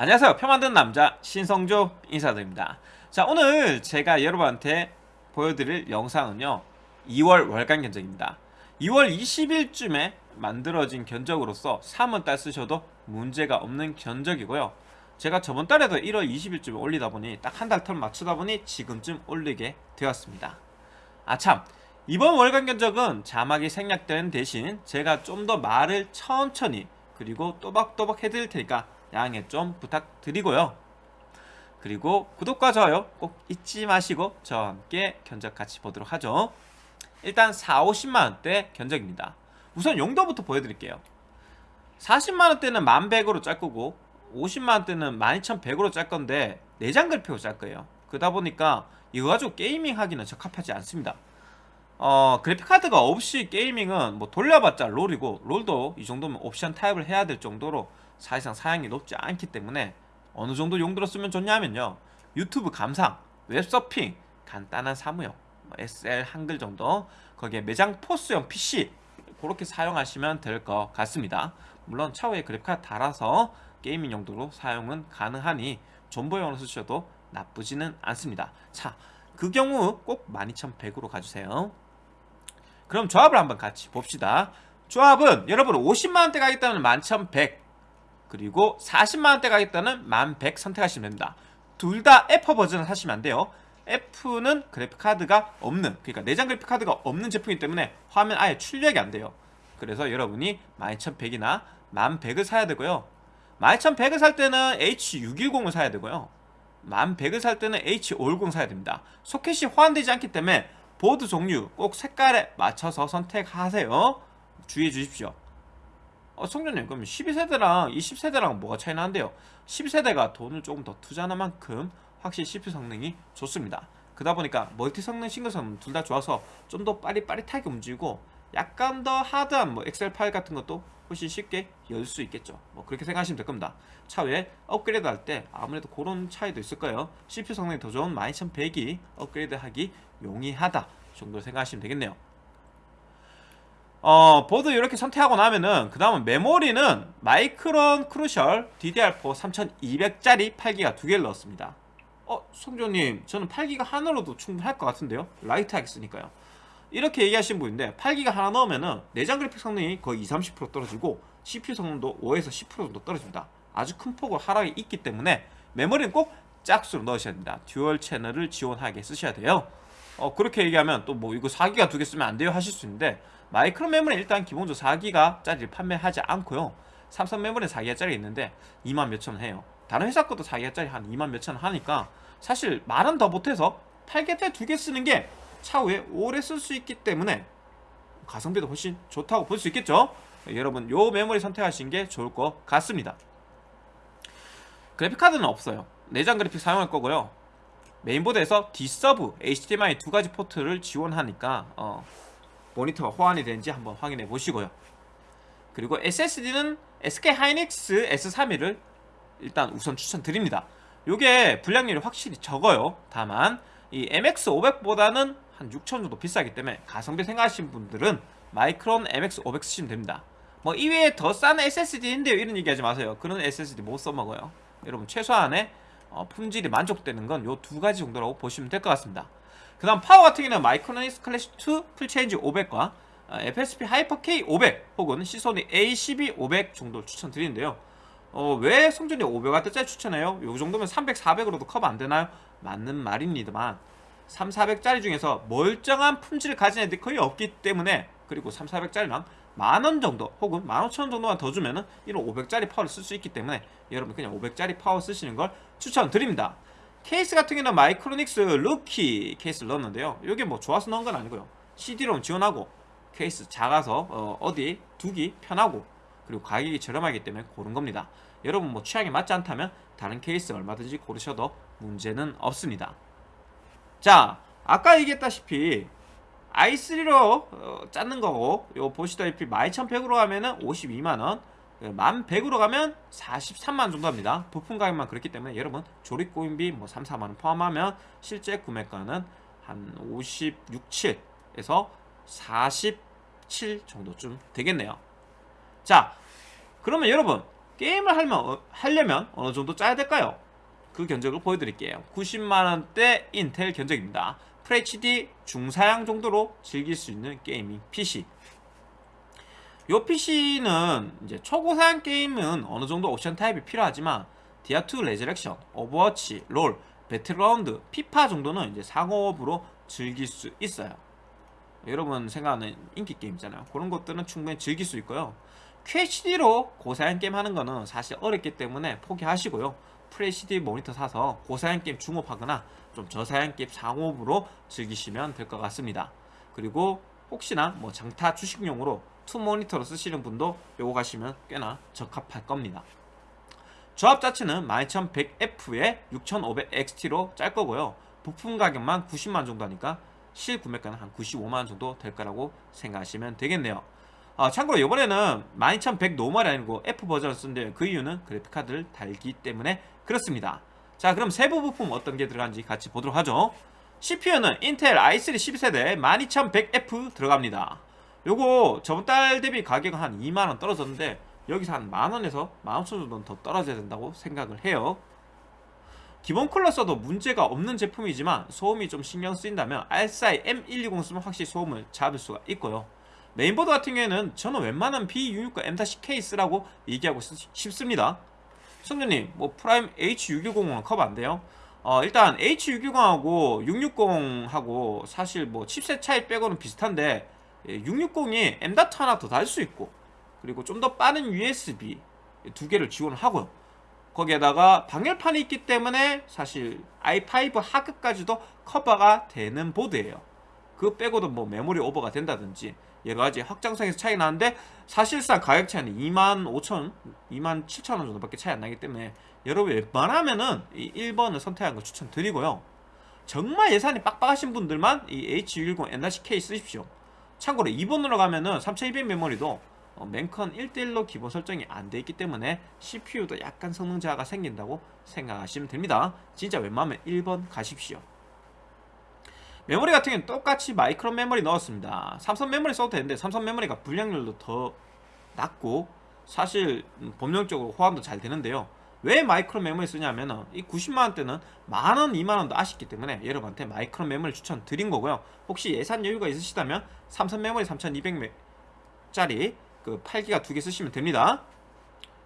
안녕하세요. 표 만드는 남자 신성조 인사드립니다. 자 오늘 제가 여러분한테 보여드릴 영상은요 2월 월간 견적입니다. 2월 20일쯤에 만들어진 견적으로서 3월 달 쓰셔도 문제가 없는 견적이고요. 제가 저번 달에도 1월 20일쯤에 올리다 보니 딱 한달텀 맞추다 보니 지금쯤 올리게 되었습니다. 아참. 이번 월간 견적은 자막이 생략된 대신 제가 좀 더 말을 천천히 그리고 또박또박 해드릴 테니까 양해 좀 부탁드리고요. 그리고 구독과 좋아요 꼭 잊지 마시고 저와 함께 견적 같이 보도록 하죠. 일단 4, 50만원대 견적입니다. 우선 용도부터 보여드릴게요. 40만원대는 1100으로 짤 거고 50만원대는 12100으로 짤 건데 내장 그래픽으로 짤 거예요. 그러다 보니까 이거 가지고 게이밍 하기는 적합하지 않습니다. 어, 그래픽카드가 없이 게이밍은 뭐 돌려봤자 롤이고 롤도 이 정도면 옵션 타입을 해야 될 정도로 사실상 사양이 높지 않기 때문에 어느 정도 용도로 쓰면 좋냐면요. 유튜브 감상, 웹서핑, 간단한 사무용, 뭐 엑셀 한글 정도 거기에 매장 POS용 PC 그렇게 사용하시면 될 것 같습니다. 물론 차후에 그래픽카드 달아서 gaming 용도로 사용은 가능하니 존버용으로 쓰셔도 나쁘지는 않습니다. 자, 그 경우 꼭 12100으로 가주세요. 그럼 조합을 한번 같이 봅시다. 조합은 여러분 50만원대 가겠다면 11100 그리고 40만원대 가겠다는 1100 선택하시면 됩니다. 둘 다 F 버전을 사시면 안 돼요. F는 그래픽카드가 없는 그러니까 내장 그래픽카드가 없는 제품이기 때문에 화면 아예 출력이 안 돼요. 그래서 여러분이 12100이나 1100을 사야 되고요. 12100을 살 때는 H610을 사야 되고요. 1100을 살 때는 H510 사야 됩니다. 소켓이 호환되지 않기 때문에 보드 종류 꼭 색깔에 맞춰서 선택하세요. 주의해 주십시오 어, 성전님 그럼 12세대랑 20세대랑 뭐가 차이 나는데요? 12세대가 돈을 조금 더 투자하는 만큼 확실히 CPU 성능이 좋습니다. 그러다 보니까 멀티 성능, 싱글 성능 둘다 좋아서 좀 더 빠릿빠릿하게 움직이고 약간 더 하드한 뭐 엑셀 파일 같은 것도 훨씬 쉽게 열 수 있겠죠. 뭐 그렇게 생각하시면 될 겁니다. 차후에 업그레이드 할 때 아무래도 그런 차이도 있을 거예요. CPU 성능이 더 좋은 12100이 업그레이드 하기 용이하다 정도 생각하시면 되겠네요 어, 보드 이렇게 선택하고 나면은 그 다음은 메모리는 마이크론 크루셜 DDR4 3200짜리 8기가 두 개를 넣었습니다. 어 성조님 저는 8기가 하나로도 충분할 것 같은데요? 라이트하게 쓰니까요. 이렇게 얘기하신 분인데 8기가 하나 넣으면은 내장 그래픽 성능이 거의 20, 30% 떨어지고 CPU 성능도 5에서 10% 정도 떨어집니다. 아주 큰 폭으로 하락이 있기 때문에 메모리는 꼭 짝수로 넣으셔야 됩니다. dual channel을 지원하게 쓰셔야 돼요. 어 그렇게 얘기하면 또 뭐 이거 4기가 두 개 쓰면 안 돼요 하실 수 있는데 마이크론 메모리 일단 기본적으로 4기가 짜리를 판매하지 않고요. 삼성 메모리 4기가 짜리 있는데 2만 몇천원 해요. 다른 회사 것도 4기가 짜리 한 2만 몇천원 하니까 사실 말은 더 못해서 8기가짜리 두개 쓰는 게 차후에 오래 쓸 수 있기 때문에 가성비도 훨씬 좋다고 볼 수 있겠죠? 여러분 요 메모리 선택하신 게 좋을 것 같습니다. 그래픽카드는 없어요. 내장 그래픽 사용할 거고요. 메인보드에서 D-Sub, HDMI 두 가지 포트를 지원하니까 어, 모니터가 호환이 되는지 한번 확인해 보시고요. 그리고 SSD는 SK 하이닉스 S31을 일단 우선 추천드립니다. 요게 불량률이 확실히 적어요. 다만 이 MX500보다는 한 6천 정도 비싸기 때문에 가성비 생각하시는 분들은 마이크론 MX500 쓰시면 됩니다. 뭐 이외에 더 싼 SSD인데요. 이런 얘기하지 마세요. 그런 SSD 못 써먹어요. 여러분 최소한의 어, 품질이 만족되는 건 요 두 가지 정도라고 보시면 될 것 같습니다 그 다음 파워 같은 경우는 마이크로닉스 클래식 2 풀체인지 500과 FSP 하이퍼 K 500 혹은 시소닉 A12 500 정도를 추천드리는데요 어, 왜 성준님 500W짜리 추천해요? 요 정도면 300, 400으로도 커버 안되나요? 맞는 말입니다만 3, 400짜리 중에서 멀쩡한 품질을 가진 애들이 거의 없기 때문에 그리고 3, 400짜리랑 만원 정도 혹은 15,000원 정도만 더 주면은 이런 500짜리 파워를 쓸 수 있기 때문에 여러분 그냥 500짜리 파워 쓰시는 걸 추천드립니다 케이스 같은 경우는 마이크로닉스 루키 케이스를 넣었는데요. 이게 뭐 좋아서 넣은 건 아니고요. CD롬 지원하고 케이스 작아서 어, 디 두기 편하고 그리고 가격이 저렴하기 때문에 고른 겁니다. 여러분 뭐 취향에 맞지 않다면 다른 케이스 얼마든지 고르셔도 문제는 없습니다. 자 아까 얘기했다시피 i3로 어, 짰는 거고 요 보시다시피 12100으로 하면은 52만원 1100으로 가면 43만원 정도 합니다. 부품 가격만 그렇기 때문에 여러분 조립 고인비 뭐 3, 4만원 포함하면 실제 구매가는 한 56, 7에서 47 정도쯤 되겠네요. 자 그러면 여러분 게임을 하려면, 어, 하려면 어느 정도 짜야 될까요? 그 견적을 보여드릴게요. 90만원대 인텔 견적입니다. FHD 중사양 정도로 즐길 수 있는 gaming PC 요 PC는 이제 초고사양 게임은 어느 정도 옵션 타협이 필요하지만 디아2 레저렉션, 오버워치, 롤, 배틀그라운드, 피파 정도는 이제 상옵으로 즐길 수 있어요. 여러분 생각하는 인기 게임이잖아요. 그런 것들은 충분히 즐길 수 있고요. QHD로 고사양 게임 하는 거는 사실 어렵기 때문에 포기하시고요. FHD 모니터 사서 고사양 게임 중옵하거나 좀 저사양 게임 상옵으로 즐기시면 될 것 같습니다. 그리고 혹시나 뭐 장타 주식용으로 two 모니터로 쓰시는 분도 요거 가시면 꽤나 적합할 겁니다. 조합 자체는 12100F에 6500XT로 짤 거고요. 부품 가격만 90만 정도 하니까 실 구매가는 한 95만원 정도 될 거라고 생각하시면 되겠네요. 아, 참고로 이번에는 12100 normal이 아니고 F 버전을 쓴데 그 이유는 그래픽카드를 달기 때문에 그렇습니다. 자 그럼 세부 부품 어떤 게 들어간지 같이 보도록 하죠. CPU는 인텔 i3 12세대 12100F 들어갑니다 요거 저번 달 대비 가격은 한 2만원 떨어졌는데 여기서 한 만원에서 만오천 정도는 더 떨어져야 된다고 생각을 해요. 기본 쿨러 써도 문제가 없는 제품이지만 소음이 좀 신경 쓰인다면 알사이 M120 쓰면 확실히 소음을 잡을 수가 있고요. 메인보드 같은 경우에는 저는 웬만하면 B660 M-K 쓰라고 얘기하고 싶습니다. 성준님 뭐 프라임 H610은 커버 안 돼요? 어, 일단 H610하고 660하고 사실 뭐 칩셋 차이 빼고는 비슷한데 660이 M.2 하나 더 달 수 있고 그리고 좀 더 빠른 USB 두 개를 지원을 하고요. 거기에다가 방열판이 있기 때문에 사실 i5 하급까지도 커버가 되는 보드예요. 그 빼고도 뭐 메모리 오버가 된다든지 여러가지 확장성에서 차이 나는데 사실상 가격 차이는 25,000, 27,000원 정도밖에 차이 안 나기 때문에 여러분 웬만하면은 이 1번을 선택하는 거 추천드리고요. 정말 예산이 빡빡하신 분들만 이 H610 N-K 쓰십시오 참고로 2번으로 가면은 3200 메모리도 어, 맨컨 1대1로 기본 설정이 안 돼 있기 때문에 CPU도 약간 성능 저하가 생긴다고 생각하시면 됩니다. 진짜 웬만하면 1번 가십시오. 메모리 같은 경우는 똑같이 마이크론 메모리 넣었습니다. 삼성 메모리 써도 되는데 삼성 메모리가 불량률도 더 낮고 사실 음, 범용적으로 호환도 잘 되는데요 왜 마이크론 메모리 쓰냐면은 이 90만원대는 만원 2만원도 아쉽기 때문에 여러분한테 마이크론 메모리 추천 드린 거고요. 혹시 예산 여유가 있으시다면 삼성 메모리 3200짜리 그 8기가 두 개 쓰시면 됩니다.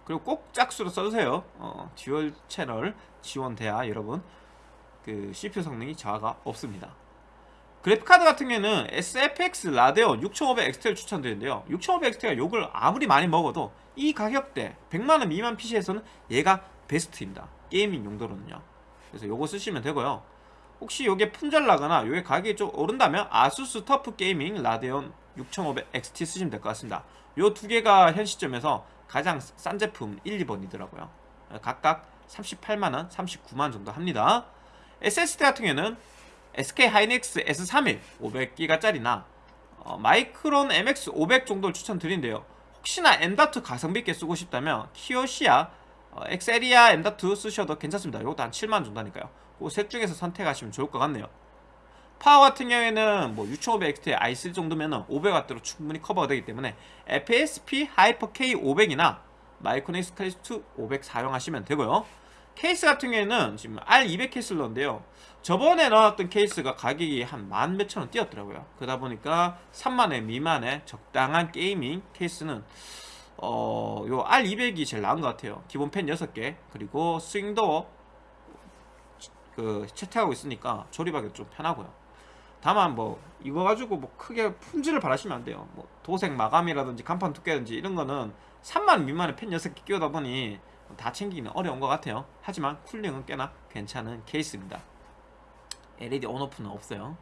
그리고 꼭 짝수로 써주세요. 어, dual channel 지원돼야 여러분 그 CPU 성능이 저하가 없습니다 그래픽카드 같은 경우에는 XFX 라데온 6500XT를 추천드리는데요. 6500XT가 욕을 아무리 많이 먹어도 이 가격대 100만원 미만 PC에서는 얘가 베스트입니다. gaming 용도로는요. 그래서 요거 쓰시면 되고요. 혹시 요게 품절나거나 요게 가격이 좀 오른다면 아수스 터프 게이밍 라데온 6500XT 쓰시면 될 것 같습니다. 요 두 개가 현 시점에서 가장 싼 제품 1, 2번이더라고요. 각각 38만원, 39만원 정도 합니다. SSD 같은 경우에는 SK 하이닉스 S31 500기가짜리나 어, 마이크론 MX 500 정도를 추천드리는데요. 혹시나 M.2 가성비 있게 쓰고 싶다면 키오시아 어, 엑셀리아 M.2 쓰셔도 괜찮습니다. 이것도 한 7만원 정도 하니까요. 그셋 중에서 선택하시면 좋을 것 같네요. 파워 같은 경우에는 뭐 6500XT i3 정도면 500W로 충분히 커버가 되기 때문에 FSP 하이퍼 K500이나 마이크로닉스 클래식2 500 사용하시면 되고요. 케이스 같은 경우에는 지금 R200 케이스를 넣었는데요 저번에 넣었던 케이스가 가격이 한 만 몇천 원 뛰었더라고요. 그러다 보니까 3만원 미만의 적당한 gaming 케이스는 어, 요 R200이 제일 나은 것 같아요. 기본 팬 6개. 그리고 swing door 그 채택하고 있으니까 조립하기 좀 편하고요. 다만 뭐 이거 가지고 뭐 크게 품질을 바라시면 안 돼요. 뭐 도색 마감이라든지 간판 두께라든지 이런 거는 3만 미만의 펜 6개 끼우다 보니 다 챙기기는 어려운 것 같아요. 하지만 쿨링은 꽤나 괜찮은 케이스입니다 LED 온오프는 없어요.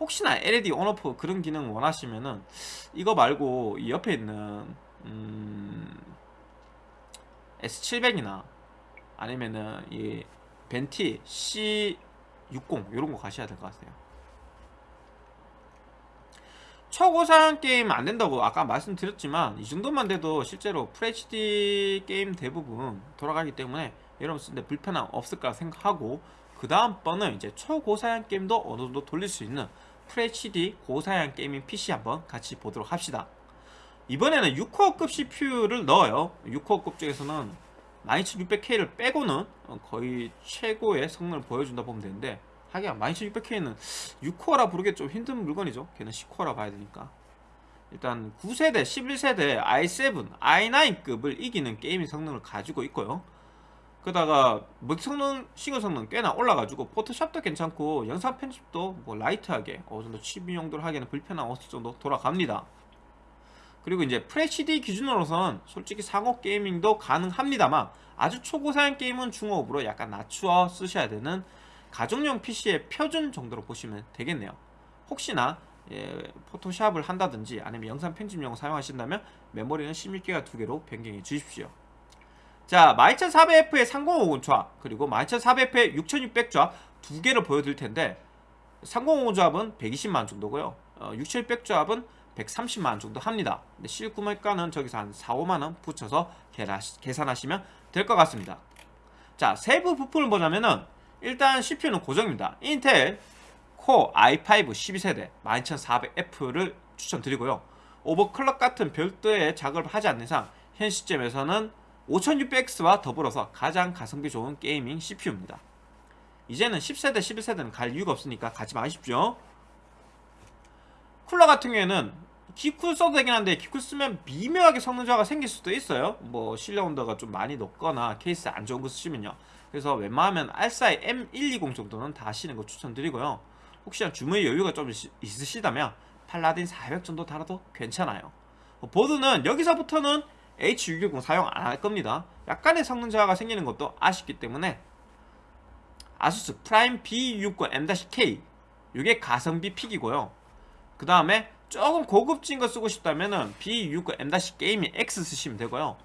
혹시나 LED 온오프 그런 기능 원하시면은 이거 말고 이 옆에 있는 음 S700이나 아니면은 이 벤티 C60 이런 거 가셔야 될 것 같아요. 초고사양 게임 안 된다고 아까 말씀드렸지만 이 정도만 돼도 실제로 FHD 게임 대부분 돌아가기 때문에 여러분 쓰는데 불편함 없을 까 생각하고 그 다음 번은 이제 초고사양 게임도 어느 정도 돌릴 수 있는 FHD 고사양 gaming PC 한번 같이 보도록 합시다. 이번에는 6코어급 CPU를 넣어요. 6코어급 중에서는 12600K를 빼고는 어, 거의 최고의 성능을 보여준다 보면 되는데 하긴 12600K는 6코어라 부르기 좀 힘든 물건이죠. 걔는 10코어라 봐야 되니까. 일단 9세대, 11세대 i7, i9급을 이기는 게이밍 성능을 가지고 있고요 그러다가 뭐 성능, 시그 성능 꽤나 올라가지고 포토샵도 괜찮고 영상 편집도 뭐 라이트하게 어느 정도 취미 용도로 하기에는 불편한 어느 정도 돌아갑니다. 그리고 이제 프레시디 기준으로서는 솔직히 상호 게이밍도 가능합니다만 아주 초고사양 게임은 중호흡으로 약간 낮추어 쓰셔야 되는 가정용 PC의 표준 정도로 보시면 되겠네요. 혹시나 예, 포토샵을 한다든지 아니면 영상 편집용 사용하신다면 메모리는 16기가 두 개로 변경해 주십시오 자 12400F의 3050 조합 그리고 12400F의 6600 조합 두 개를 보여드릴 텐데 3050 조합은 120만원 정도고요. 어, 6700 조합은 130만원 정도 합니다. 근데 실구매가는 저기서 한 4, 5만원 붙여서 계산하시면 될 것 같습니다. 자 세부 부품을 보자면은 일단 CPU는 고정입니다. 인텔 코어 i5 12세대 12400F를 추천드리고요. 오버클럭 같은 별도의 작업을 하지 않는 이상 현 시점에서는 5600X와 더불어서 가장 가성비 좋은 게이밍 CPU입니다. 이제는 10세대 11세대는 갈 이유가 없으니까 가지 마십시오. 쿨러 같은 경우에는 기쿨 써도 되긴 한데 기쿨 쓰면 미묘하게 성능 저하가 생길 수도 있어요. 뭐 실내 온도가 좀 많이 높거나 케이스 안 좋은 거 쓰시면요. 그래서 웬만하면 알사이 M120 정도는 다 하시는 거 추천드리고요. 혹시나 주머니 여유가 좀 있으시다면 팔라딘 400 정도 달아도 괜찮아요. 보드는 여기서부터는 H610 사용 안 할 겁니다. 약간의 성능 저하가 생기는 것도 아쉽기 때문에 아수스 프라임 B660 M-K 이게 가성비 pick이고요. 그 다음에 조금 고급진 거 쓰고 싶다면 은 B690 M- 게이밍 X 쓰시면 되고요.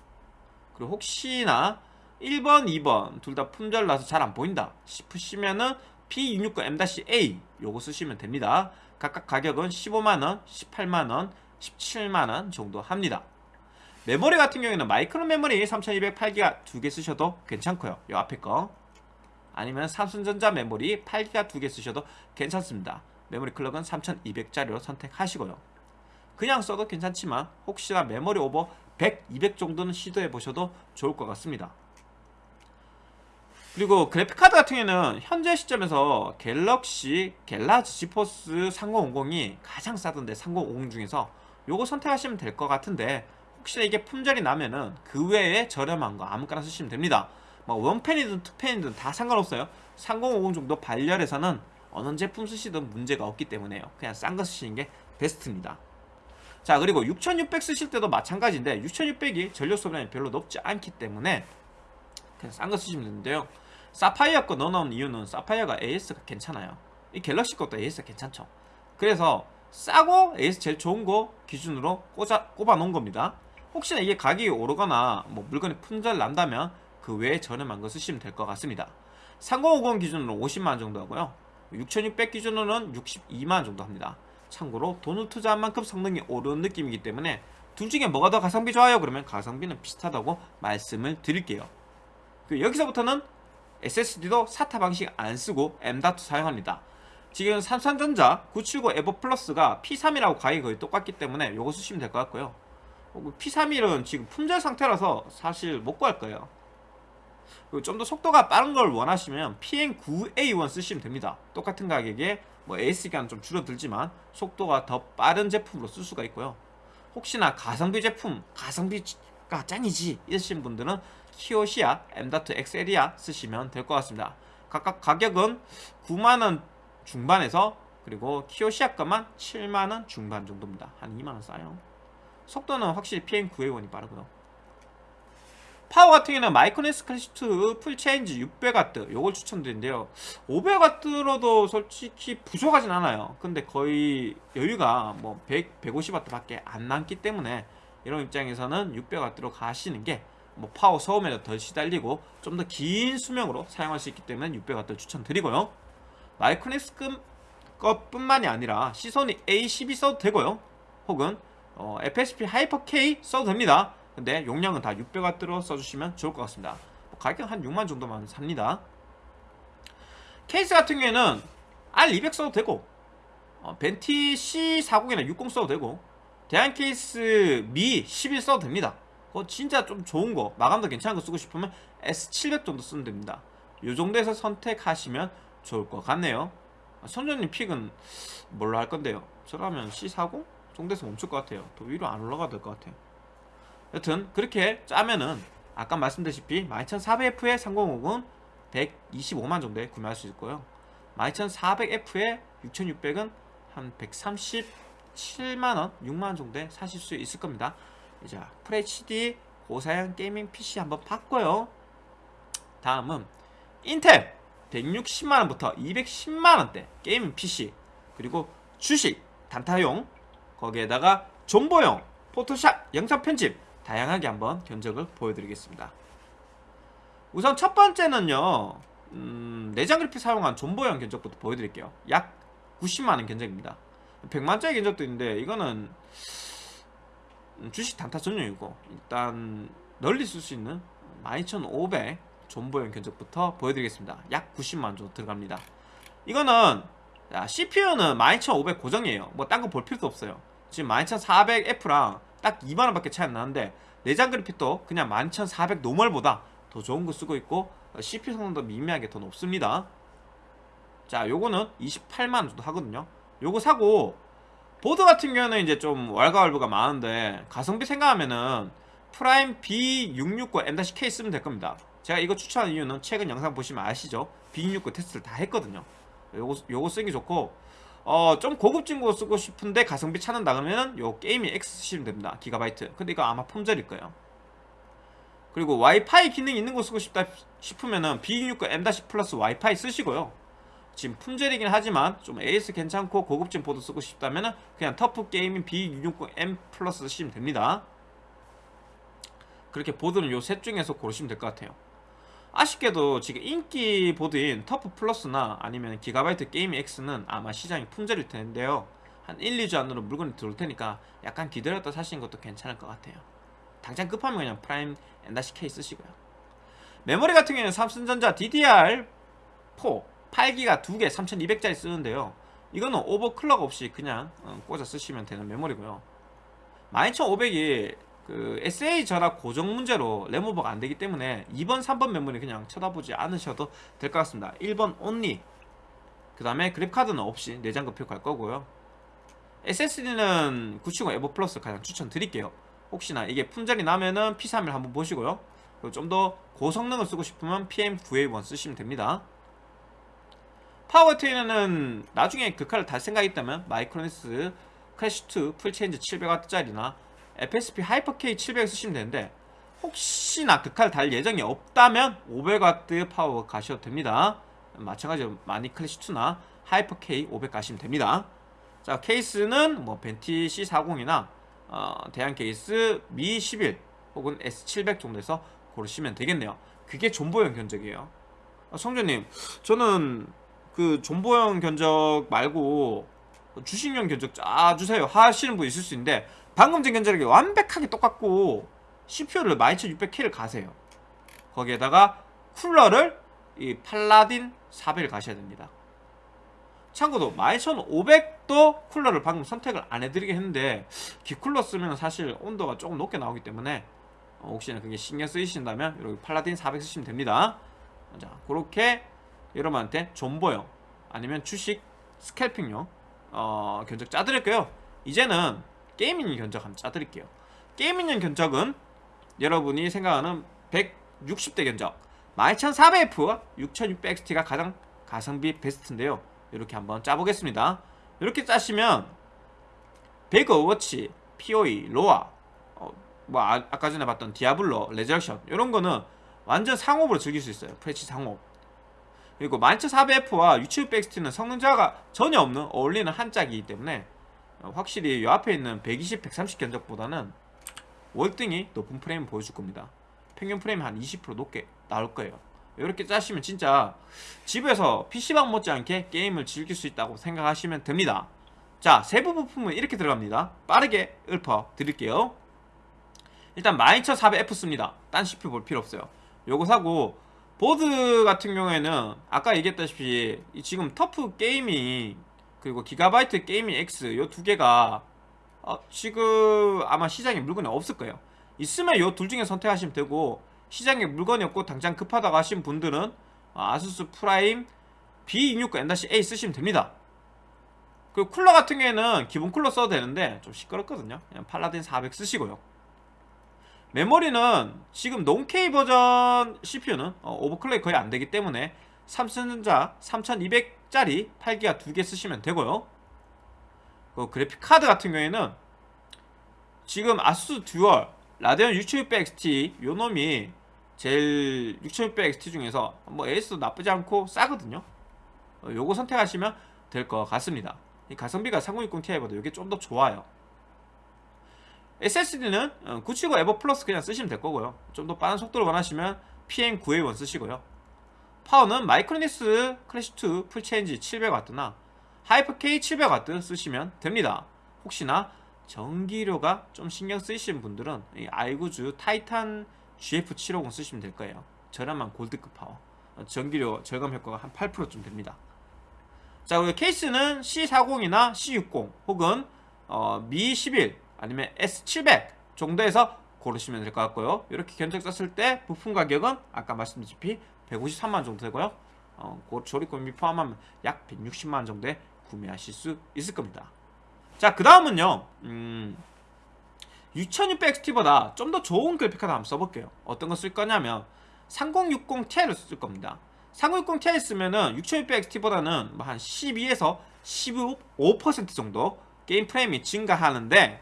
그리고 혹시나 1번, 2번 둘 다 품절나서 잘 안 보인다 싶으시면은 B660 M-A 요거 쓰시면 됩니다. 각각 가격은 15만원, 18만원, 17만원 정도 합니다 메모리 같은 경우에는 마이크론 메모리 3200 8기가 두 개 쓰셔도 괜찮고요. 요 앞에 거. 아니면 삼성전자 메모리 8기가 두 개 쓰셔도 괜찮습니다. 메모리 clock은 3200짜리로 선택하시고요. 그냥 써도 괜찮지만 혹시나 메모리 오버 100, 200 정도는 시도해 보셔도 좋을 것 같습니다. 그리고 그래픽카드 같은 경우에는 현재 시점에서 갤럭시 갤라즈 지포스 3050이 가장 싸던데 3050 중에서 요거 선택하시면 될 것 같은데 혹시나 이게 품절이 나면은 그 외에 저렴한 거 아무거나 쓰시면 됩니다. 뭐 원펜이든 투펜이든 다 상관없어요. 3050 정도 발열에서는 어느 제품 쓰시든 문제가 없기 때문에요. 그냥 싼 거 쓰시는 게 베스트입니다. 자 그리고 6600 쓰실 때도 마찬가지인데 6600이 전력 소비량이 별로 높지 않기 때문에 그냥 싼 거 쓰시면 되는데요. 사파이어 거 넣어놓은 이유는 사파이어가 AS가 괜찮아요. 이 갤럭시 것도 AS가 괜찮죠. 그래서 싸고 AS 제일 좋은 거 기준으로 꽂아, 꼽아 놓은 겁니다 혹시나 이게 가격이 오르거나 뭐 물건이 품절 난다면 그 외에 저렴한 거 쓰시면 될 것 같습니다. 3050 기준으로 50만원 정도 하고요. 6600 기준으로는 62만원 정도 합니다. 참고로 돈을 투자한 만큼 성능이 오르는 느낌이기 때문에 둘 중에 뭐가 더 가성비 좋아요? 그러면 가성비는 비슷하다고 말씀을 드릴게요. 여기서부터는 SSD도 SATA 방식 안 쓰고 M.2 사용합니다. 지금 삼성전자 979 에버 플러스가 P31하고 가격이 거의 똑같기 때문에 이거 쓰시면 될 것 같고요 P31은 지금 품절 상태라서 사실 못 구할 거예요. 좀 더 속도가 빠른 걸 원하시면 PN9A1 쓰시면 됩니다. 똑같은 가격에 뭐 AS기가는 좀 줄어들지만 속도가 더 빠른 제품으로 쓸 수가 있고요. 혹시나 가성비 제품 가성비가 짱이지 이러신 분들은 키오시아 M.2 엑셀이아 쓰시면 될 것 같습니다. 각각 가격은 9만원 중반에서 그리고 키오시아 것만 7만원 중반 정도입니다. 한 2만원 싸요 속도는 확실히 PM9A1이 빠르고요 파워 같은 경우는 마이크로닉스 클래식2 full change 600W 요걸 추천드리는데요. 500W로도 솔직히 부족하진 않아요. 근데 거의 여유가 뭐 100, 150W 밖에 안 남기 때문에 이런 입장에서는 600W로 가시는 게 뭐 파워 소음에도 덜 시달리고 좀 더 긴 수명으로 사용할 수 있기 때문에 600W 추천드리고요. 마이크로닉스 것뿐만이 아니라 시소닉 A12 써도 되고요. 혹은 어, FSP 하이퍼 K 써도 됩니다. 근데 용량은 다 600W로 써주시면 좋을 것 같습니다. 뭐 가격 한 6만 정도면 삽니다. 케이스 같은 경우에는 R200 써도 되고 어, 벤티 C40이나 60 써도 되고 대양 케이스 미 11 써도 됩니다. 그거 진짜 좀 좋은 거 마감도 괜찮은 거 쓰고 싶으면 S700 정도 쓰면 됩니다. 요 정도에서 선택하시면 좋을 것 같네요. 선전님 픽은 뭘로 할 건데요? 저라면 C40 정도에서 멈출 것 같아요. 더 위로 안 올라가도 될 것 같아요. 여튼 그렇게 짜면은 아까 말씀드렸다시피 12400F의 3050은 125만 정도에 구매할 수 있고요. 12400F의 6600은 한 137만원, 6만원 정도에 사실 수 있을 겁니다. 이제 FHD 고사양 gaming PC 한번 봤고요. 다음은 인텔 160만원부터 210만원대 gaming PC 그리고 주식 단타용 거기에다가 존버용 포토샵 영상 편집 다양하게 한번 견적을 보여드리겠습니다. 우선 첫 번째는요 음, 내장 그래픽 사용한 존버용 견적부터 보여드릴게요. 약 90만원 견적입니다. 100만짜리 견적도 있는데 이거는 음, 주식 단타 전용이고 일단 널리 쓸 수 있는 12500 존버용 견적부터 보여드리겠습니다. 약 90만원 정도 들어갑니다. 이거는 자, CPU는 12500 고정이에요. 뭐 딴 거 볼 필요도 없어요 지금 12400F랑 딱 2만원 밖에 차이 안 나는데 내장 그래픽도 그냥 12400 노멀보다 더 좋은 거 쓰고 있고 CPU 성능도 미미하게 더 높습니다. 자 요거는 28만원 정도 하거든요. 요거 사고 보드 같은 경우는 이제 좀 왈가왈부가 많은데 가성비 생각하면은 프라임 B660M-K 쓰면 될 겁니다. 제가 이거 추천한 이유는 최근 영상 보시면 아시죠? B669 테스트를 다 했거든요. 요거, 요거 쓰기 좋고 어, 좀 고급진 거 쓰고 싶은데 가성비 찾는다 그러면 요 게이밍 X 쓰시면 됩니다. 기가바이트. 근데 이거 아마 품절일 거예요. 그리고 와이파이 기능이 있는 거 쓰고 싶다 싶으면은 B660M- 플러스 와이파이 쓰시고요. 지금 품절이긴 하지만 좀 AS 괜찮고 고급진 보드 쓰고 싶다면은 그냥 터프 게이밍 B660M 플러스 쓰시면 됩니다. 그렇게 보드는 요 셋 중에서 고르시면 될 것 같아요 아쉽게도 지금 인기 보드인 터프 플러스나 아니면 기가바이트 게이밍 X는 아마 시장이 품절일 텐데요. 한 1, 2주 안으로 물건이 들어올 테니까 약간 기다렸다 사시는 것도 괜찮을 것 같아요. 당장 급하면 그냥 프라임 M-K 쓰시고요. 메모리 같은 경우에는 삼성전자 DDR4 8기가 2개 3200짜리 쓰는데요. 이거는 오버클럭 없이 그냥 어, 꽂아 쓰시면 되는 메모리고요. 12500이 그 SA 전압 고정 문제로 램오버가 안되기 때문에 2번 3번 메모리 그냥 쳐다보지 않으셔도 될 것 같습니다. 1번 only. 그 다음에 그래픽카드는 없이 내장 급표 갈 거고요. SSD는 970 에버 플러스 가장 추천드릴게요. 혹시나 이게 품절이 나면은 P31 한번 보시고요. 그리고 좀 더 고성능을 쓰고 싶으면 PM9A1 쓰시면 됩니다. 파워트레이너는 나중에 그 칼을 달 생각이 있다면 마이크로닉스 클래식2 full change 700W짜리나 FSP 하이퍼K 700 쓰시면 되는데 혹시나 그 칼 달 예정이 없다면 500W 파워 가셔도 됩니다. 마찬가지로 마닉 클래식2나 하이퍼K 500 가시면 됩니다. 자 케이스는 뭐 벤티 C40이나 어, 대한 케이스 미11 혹은 S700 정도에서 고르시면 되겠네요. 그게 존버형 견적이에요. 아, 성재님 저는 그 존버형 견적 말고 주식형 견적 짜주세요. 하시는 분 있을 수 있는데 방금 전 견적이 완벽하게 똑같고 CPU를 12600K를 가세요. 거기에다가 쿨러를 이 팔라딘 400을 가셔야 됩니다. 참고로 12500도 쿨러를 방금 선택을 안 해드리게 했는데 기쿨러 쓰면 사실 온도가 조금 높게 나오기 때문에 어, 혹시나 그게 신경 쓰이신다면 이렇게 팔라딘 400 쓰시면 됩니다. 자 그렇게 여러분한테 존버용 아니면 주식 scalping용 어, 견적 짜드릴게요. 이제는 gaming 견적 한번 짜드릴게요. gaming용 견적은 여러분이 생각하는 160대 견적 12400F 6600XT가 가장 가성비 베스트인데요. 이렇게 한번 짜보겠습니다. 이렇게 짜시면 배그 오버워치, POE, 로아 어, 뭐 아, 까 전에 봤던 디아블로, 레저렉션 이런 거는 완전 상옵으로 즐길 수 있어요. Full HD 상옵. 그리고 12400F와 6600XT는 성능차가 전혀 없는 어울리는 한 짝이기 때문에 어, 확실히 이 앞에 있는 120, 130 견적보다는 월등히 높은 프레임 보여줄 겁니다. 평균 프레임 한 20% 높게 나올 거예요. 이렇게 짜시면 진짜 집에서 PC방 못지않게 게임을 즐길 수 있다고 생각하시면 됩니다. 자 세부 부품은 이렇게 들어갑니다. 빠르게 읊어 드릴게요. 일단 12400F 씁니다. 딴 CPU 볼 필요 없어요. 요거 사고 보드 같은 경우에는 아까 얘기했다시피 지금 터프 게이밍 그리고 기가바이트 게이밍 X 요 두 개가 어, 지금 아마 시장에 물건이 없을 거예요. 있으면 요 둘 중에 선택하시면 되고 시장에 물건이 없고 당장 급하다고 하신 분들은 어, 아수스 프라임 B660 M-A 쓰시면 됩니다. 그리고 쿨러 같은 경우에는 기본 쿨러 써도 되는데 좀 시끄럽거든요. 그냥 팔라딘 400 쓰시고요. 메모리는 지금 non-K 버전 CPU는 어, overclock이 거의 안 되기 때문에 삼성전자 3200 짜리 8기가 두 개 쓰시면 되고요. 그 그래픽 카드 같은 경우에는 지금 아수스 듀얼 라데온 6600XT 요 놈이 제일 6600XT 중에서 뭐 AS도 나쁘지 않고 싸거든요. 어, 요거 선택하시면 될 것 같습니다. 이 가성비가 3060 Ti보다 이게 좀 더 좋아요. SSD는 970 에보 플러스 그냥 쓰시면 될 거고요. 좀 더 빠른 속도를 원하시면 PM9A1 쓰시고요 파워는 마이크로닉스 클래식2 풀체인지 700W나 하이퍼K 700W 쓰시면 됩니다. 혹시나 전기료가 좀 신경 쓰이시는 분들은 이 아이구즈 타이탄 GF750 쓰시면 될 거예요. 저렴한 골드급 파워. 전기료 절감 효과가 한 8%쯤 됩니다. 자 그리고 케이스는 C40이나 C60 혹은 어, Mi11 아니면 S700 정도에서 고르시면 될 것 같고요. 이렇게 견적 썼을 때 부품 가격은 아까 말씀드렸다시피 153만 정도 되고요. 어, 그 조립금비 포함하면 약 160만 정도에 구매하실 수 있을 겁니다. 자 그 다음은요 음, 6600XT보다. 좀 더 좋은 그래픽카드 한번 써볼게요. 어떤 거 쓸 거냐면 3060 Ti를 쓸 겁니다. 3060 Ti 쓰면은 6600XT보다는 뭐 한 12에서 15% 정도 게임 프레임이 증가하는데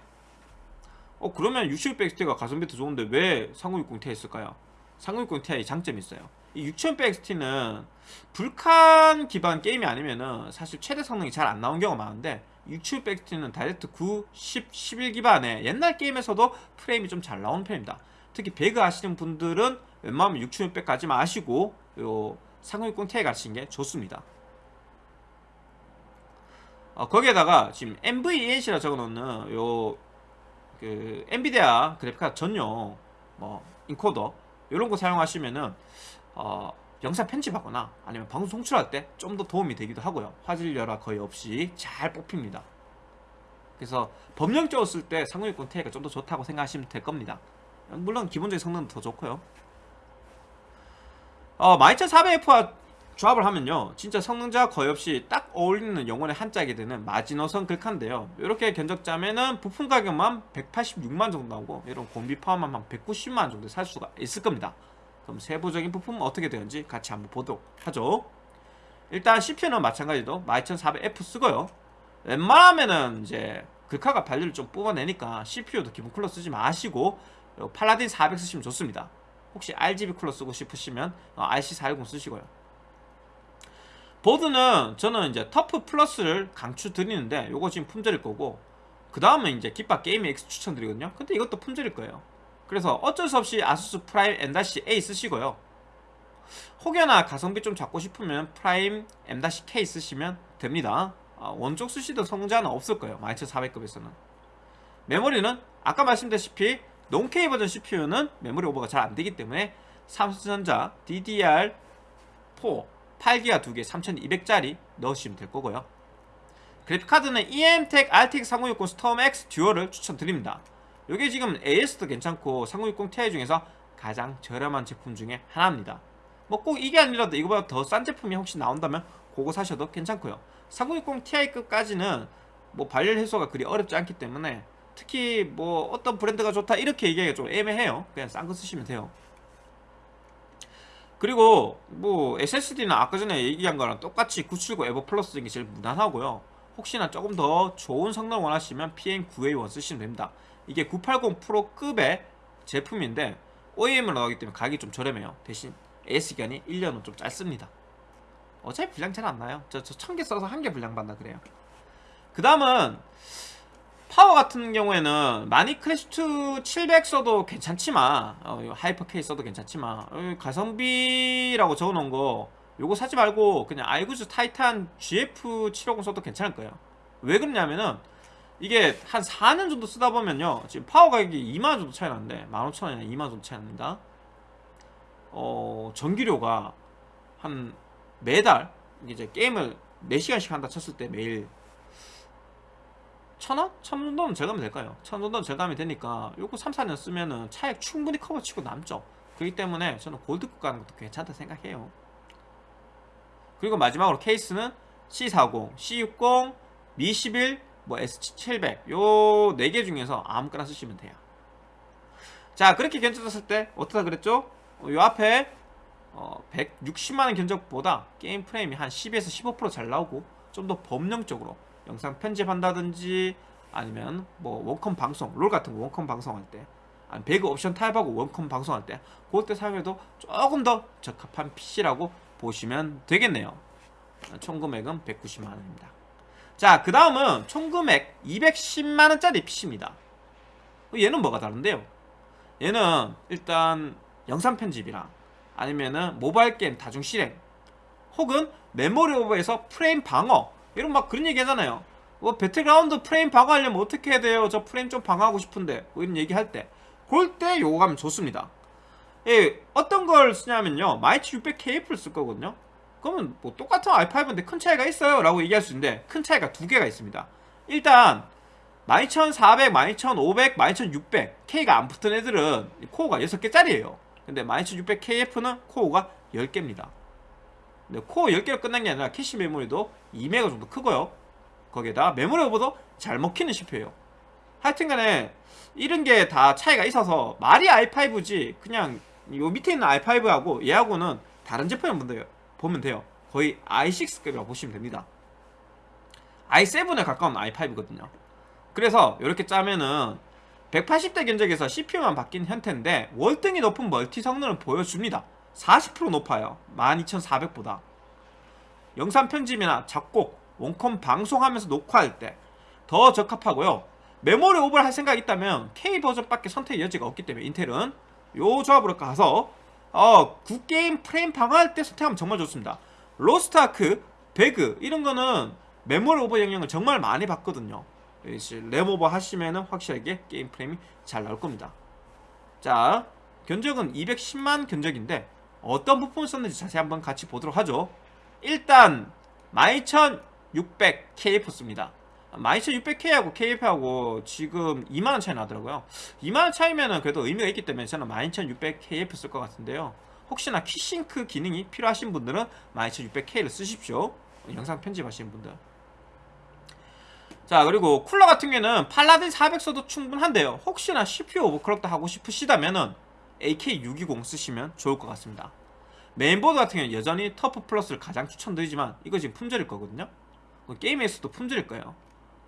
어 그러면 6600XT가 가성비 더 좋은데 왜 3060 Ti 쓸까요? 3060 Ti 장점이 있어요 이 6600XT는 불칸 기반 게임이 아니면은 사실 최대 성능이 잘 안 나온 경우가 많은데 6700XT는 다이렉트 9, 10, 11 기반의 옛날 게임에서도 프레임이 좀 잘 나오는 편입니다. 특히 배그 하시는 분들은 웬만하면 6600까지 마시고 요 3060 Ti 가시는 게 좋습니다. 어, 거기에다가 지금 NVENC라 적어놓는 요 그 엔비디아 그래픽카드 전용 뭐 인코더 이런 거 사용하시면은 어, 영상 편집하거나 아니면 방송 송출할 때 좀 더 도움이 되기도 하고요. 화질 열화 거의 없이 잘 뽑힙니다. 그래서 범용적으로 쓸때 상용익권 Ti가 좀 더 좋다고 생각하시면 될 겁니다. 물론 기본적인 성능도 더 좋고요. 어, 12400F와 조합을 하면요. 진짜 성능자 거의 없이 딱 어울리는 영혼의 한짝이 되는 마지노선 글카인데요. 이렇게 견적자면은 부품 가격만 186만 정도 나오고 이런 공비 포함하면 한 190만 정도 살 수가 있을 겁니다 그럼 세부적인 부품은 어떻게 되는지 같이 한번 보도록 하죠. 일단 CPU는 마찬가지로 12400F 쓰고요. 웬만하면은 이제 글카가 발열을 좀 뽑아내니까 CPU도 기본 쿨러 쓰지 마시고 팔라딘 400 쓰시면 좋습니다. 혹시 RGB 쿨러 쓰고 싶으시면 RC410 쓰시고요. 보드는 저는 이제 터프 플러스를 강추 드리는데 요거 지금 품절일 거고 그 다음은 이제 깃밥 게임 X 추천드리거든요. 근데 이것도 품절일 거예요 그래서 어쩔 수 없이 아수스 프라임 M-A 쓰시고요. 혹여나 가성비 좀 잡고 싶으면 프라임 M-K 쓰시면 됩니다. 아, 어느 쪽 쓰시던 성능차는 없을 거예요. 12400급에서는. 메모리는 아까 말씀드렸다시피 논K 버전 CPU는 메모리 오버가 잘 안되기 때문에 삼성전자 DDR4 8기가 2개 3200짜리 넣으시면 될 거고요. 그래픽카드는 EMTEK RTX 3060 스톰 X 듀얼을 추천드립니다 이게 지금 AS도 괜찮고 3060 Ti 중에서 가장 저렴한 제품 중에 하나입니다. 뭐 꼭 이게 아니라도 이거보다 더 싼 제품이 혹시 나온다면 그거 사셔도 괜찮고요. 3060 Ti급까지는 뭐 발열 해소가 그리 어렵지 않기 때문에 특히 뭐 어떤 브랜드가 좋다 이렇게 얘기하기가 좀 애매해요. 그냥 싼 거 쓰시면 돼요. 그리고 뭐 SSD는 아까 전에 얘기한 거랑 똑같이 979 에버 플러스 게 제일 무난하고요. 혹시나 조금 더 좋은 성능 원하시면 PM9A1 쓰시면 됩니다 이게 980 프로급의 제품인데 OEM으로 나가기 때문에 가격이 좀 저렴해요. 대신 AS기간이 1년은 좀 짧습니다. 어차피 불량 잘 안 나요. 저, 저 1000개 써서 한 개 불량 봤나 그래요. 그 다음은 파워 같은 경우에는 마닉 클래식2 700 써도 괜찮지만 어, 하이퍼 K 써도 괜찮지만 어, 가성비라고 적어놓은 거 요거 사지 말고 그냥 아이구즈 타이탄 GF750 써도 괜찮을 거예요. 왜 그러냐면은 이게 한 4년 정도 쓰다 보면요 지금 파워 가격이 2만원 정도 차이 나는데 15,000원이나 2만원 정도 차이 납니다 어 전기료가 한 매달 이제 게임을 4시간씩 한다 쳤을 때 매일 천원? 천 정도는 절감이 될까요? 천 정도는 절감이 되니까 요거 3, 4년 쓰면은 차액 충분히 커버치고 남죠 그렇기 때문에 저는 골드급 가는 것도 괜찮다 생각해요 그리고 마지막으로 케이스는 C40, C60, Mi11, 뭐 S700 요 4개 중에서 아무거나 쓰시면 돼요. 자 그렇게 견적했을 때 어떻다 그랬죠? 어, 요 앞에 어, 160만원 견적보다 게임 프레임이 한 10에서 15%잘 나오고 좀 더 법령적으로 영상 편집한다든지 아니면 뭐 원컴 방송 롤 같은 거 원컴 방송할 때 아니 배그 옵션 타입하고 원컴 방송할 때 그때 사용해도 조금 더 적합한 PC라고 보시면 되겠네요. 총 금액은 190만원입니다 자 그 다음은 총 금액 210만원짜리 PC입니다. 얘는 뭐가 다른데요? 얘는 일단 영상 편집이랑 아니면은 모바일 게임 다중 실행 혹은 메모리 오버에서 프레임 방어 이런 막 그런 얘기 하잖아요. 뭐 배틀그라운드 프레임 방어하려면 어떻게 해야 돼요? 저 프레임 좀 방어하고 싶은데 뭐 이런 얘기 할 때. 그럴 때 요거 가면 좋습니다. 예, 어떤 걸 쓰냐면요. 12600KF를 쓸 거거든요 그러면 뭐 똑같은 i5인데 큰 차이가 있어요? 라고 얘기할 수 있는데 큰 차이가 두 개가 있습니다. 일단 12400, 12500, 12600 K가 안 붙은 애들은 코어가 6개짜리예요. 근데 12600KF는 코어가 10개입니다. 근데 코어 10개로 끝난 게 아니라 캐시 메모리도 2메가 정도 크고요. 거기에다 메모리 오버도 잘 먹히는 CPU예요. 하여튼간에 이런 게 다 차이가 있어서 말이 i5지 그냥 요 밑에 있는 i5하고 얘하고는 다르다 보면 돼요. 보면 돼요. 거의 i6급이라고 보시면 됩니다. i7에 가까운 i5거든요. 그래서 이렇게 짜면은 180대 견적에서 CPU만 바뀐 형태인데 월등히 높은 멀티 성능을 보여줍니다. 40% 높아요. 12400보다. 영상 편집이나 작곡, 원컴 방송하면서 녹화할 때 더 적합하고요. 메모리 오버를 할 생각이 있다면 K 버전밖에 선택 여지가 없기 때문에 인텔은 요 조합으로 가서 어, 굿게임 프레임 방어할 때 선택하면 정말 좋습니다. 로스트아크, 배그 이런 거는 메모리 오버 영향을 정말 많이 받거든요. 램 오버 하시면 은 확실하게 게임 프레임이 잘 나올 겁니다. 자, 견적은 210만 견적인데 어떤 부품을 썼는지 자세히 한번 같이 보도록 하죠. 일단 12600 KF 씁니다. 12600K하고 KF하고 지금 2만원 차이 나더라고요. 2만원 차이면은 그래도 의미가 있기 때문에 저는 12600KF 쓸 것 같은데요. 혹시나 키싱크 기능이 필요하신 분들은 12600K를 쓰십시오. 영상 편집하시는 분들. 자 그리고 쿨러 같은 경우에는 팔라딘 400 써도 충분한데요. 혹시나 CPU 오버클럭도 하고 싶으시다면은 AK620 쓰시면 좋을 것 같습니다. 메인보드 같은 경우는 여전히 터프 플러스를 가장 추천드리지만 이거 지금 품절일 거거든요. 게임에서도 품절일 거예요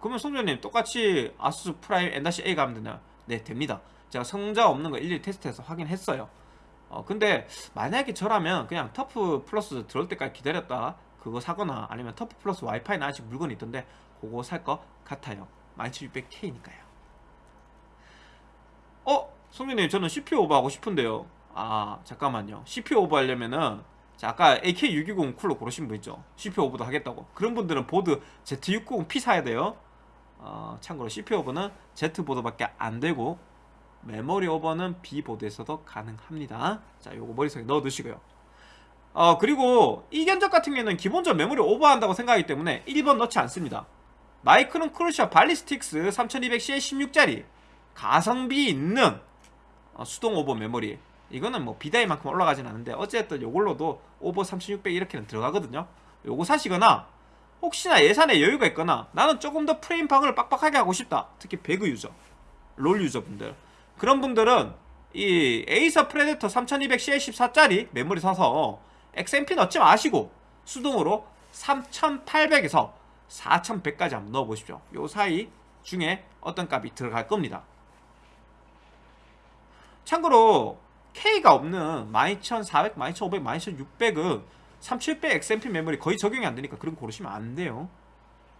그러면 송조님 똑같이 아수스 프라임 M-A 가면 되나요? 네 됩니다. 제가 성능차 없는 거 일일이 테스트해서 확인했어요. 어 근데 만약에 저라면 그냥 터프 플러스 들어올 때까지 기다렸다. 그거 사거나 아니면 터프 플러스 와이파이는 아직 물건이 있던데 그거 살 것 같아요. 12600K니까요. 어? 송조님 저는 CPU 오버 하고 싶은데요. 아 잠깐만요. CPU 오버 하려면은 자 아까 AK620 쿨러 고르신 분 있죠? CPU 오버도 하겠다고. 그런 분들은 보드 Z690P 사야 돼요 어, 참고로 CPU 오버는 Z보드밖에 안 되고 메모리 오버는 B보드에서도 가능합니다. 자 요거 머릿속에 넣어 두시고요. 어 그리고 이 견적 같은 경우에는 기본적으로 메모리 오버한다고 생각하기 때문에 일반 넣지 않습니다. 마이크론 크루셜 발리스틱스 3200CL16짜리 가성비 있는 어, 수동 오버 메모리. 이거는 뭐 B다이만큼 올라가진 않은데 어쨌든 요걸로도 오버 3600 이렇게는 들어가거든요. 요거 사시거나 혹시나 예산에 여유가 있거나 나는 조금 더 프레임 방어를 빡빡하게 하고 싶다. 특히 배그 유저 롤 유저분들. 그런 분들은 이 에이서 프레데터 3200CL14짜리 메모리 사서 XMP 넣지 마시고 수동으로 3800에서 4100까지 한번 넣어보십시오. 요 사이 중에 어떤 값이 들어갈 겁니다. 참고로 K가 없는 12400, 12500, 12600은 3700 XMP 메모리 거의 적용이 안 되니까 그런 거 고르시면 안 돼요.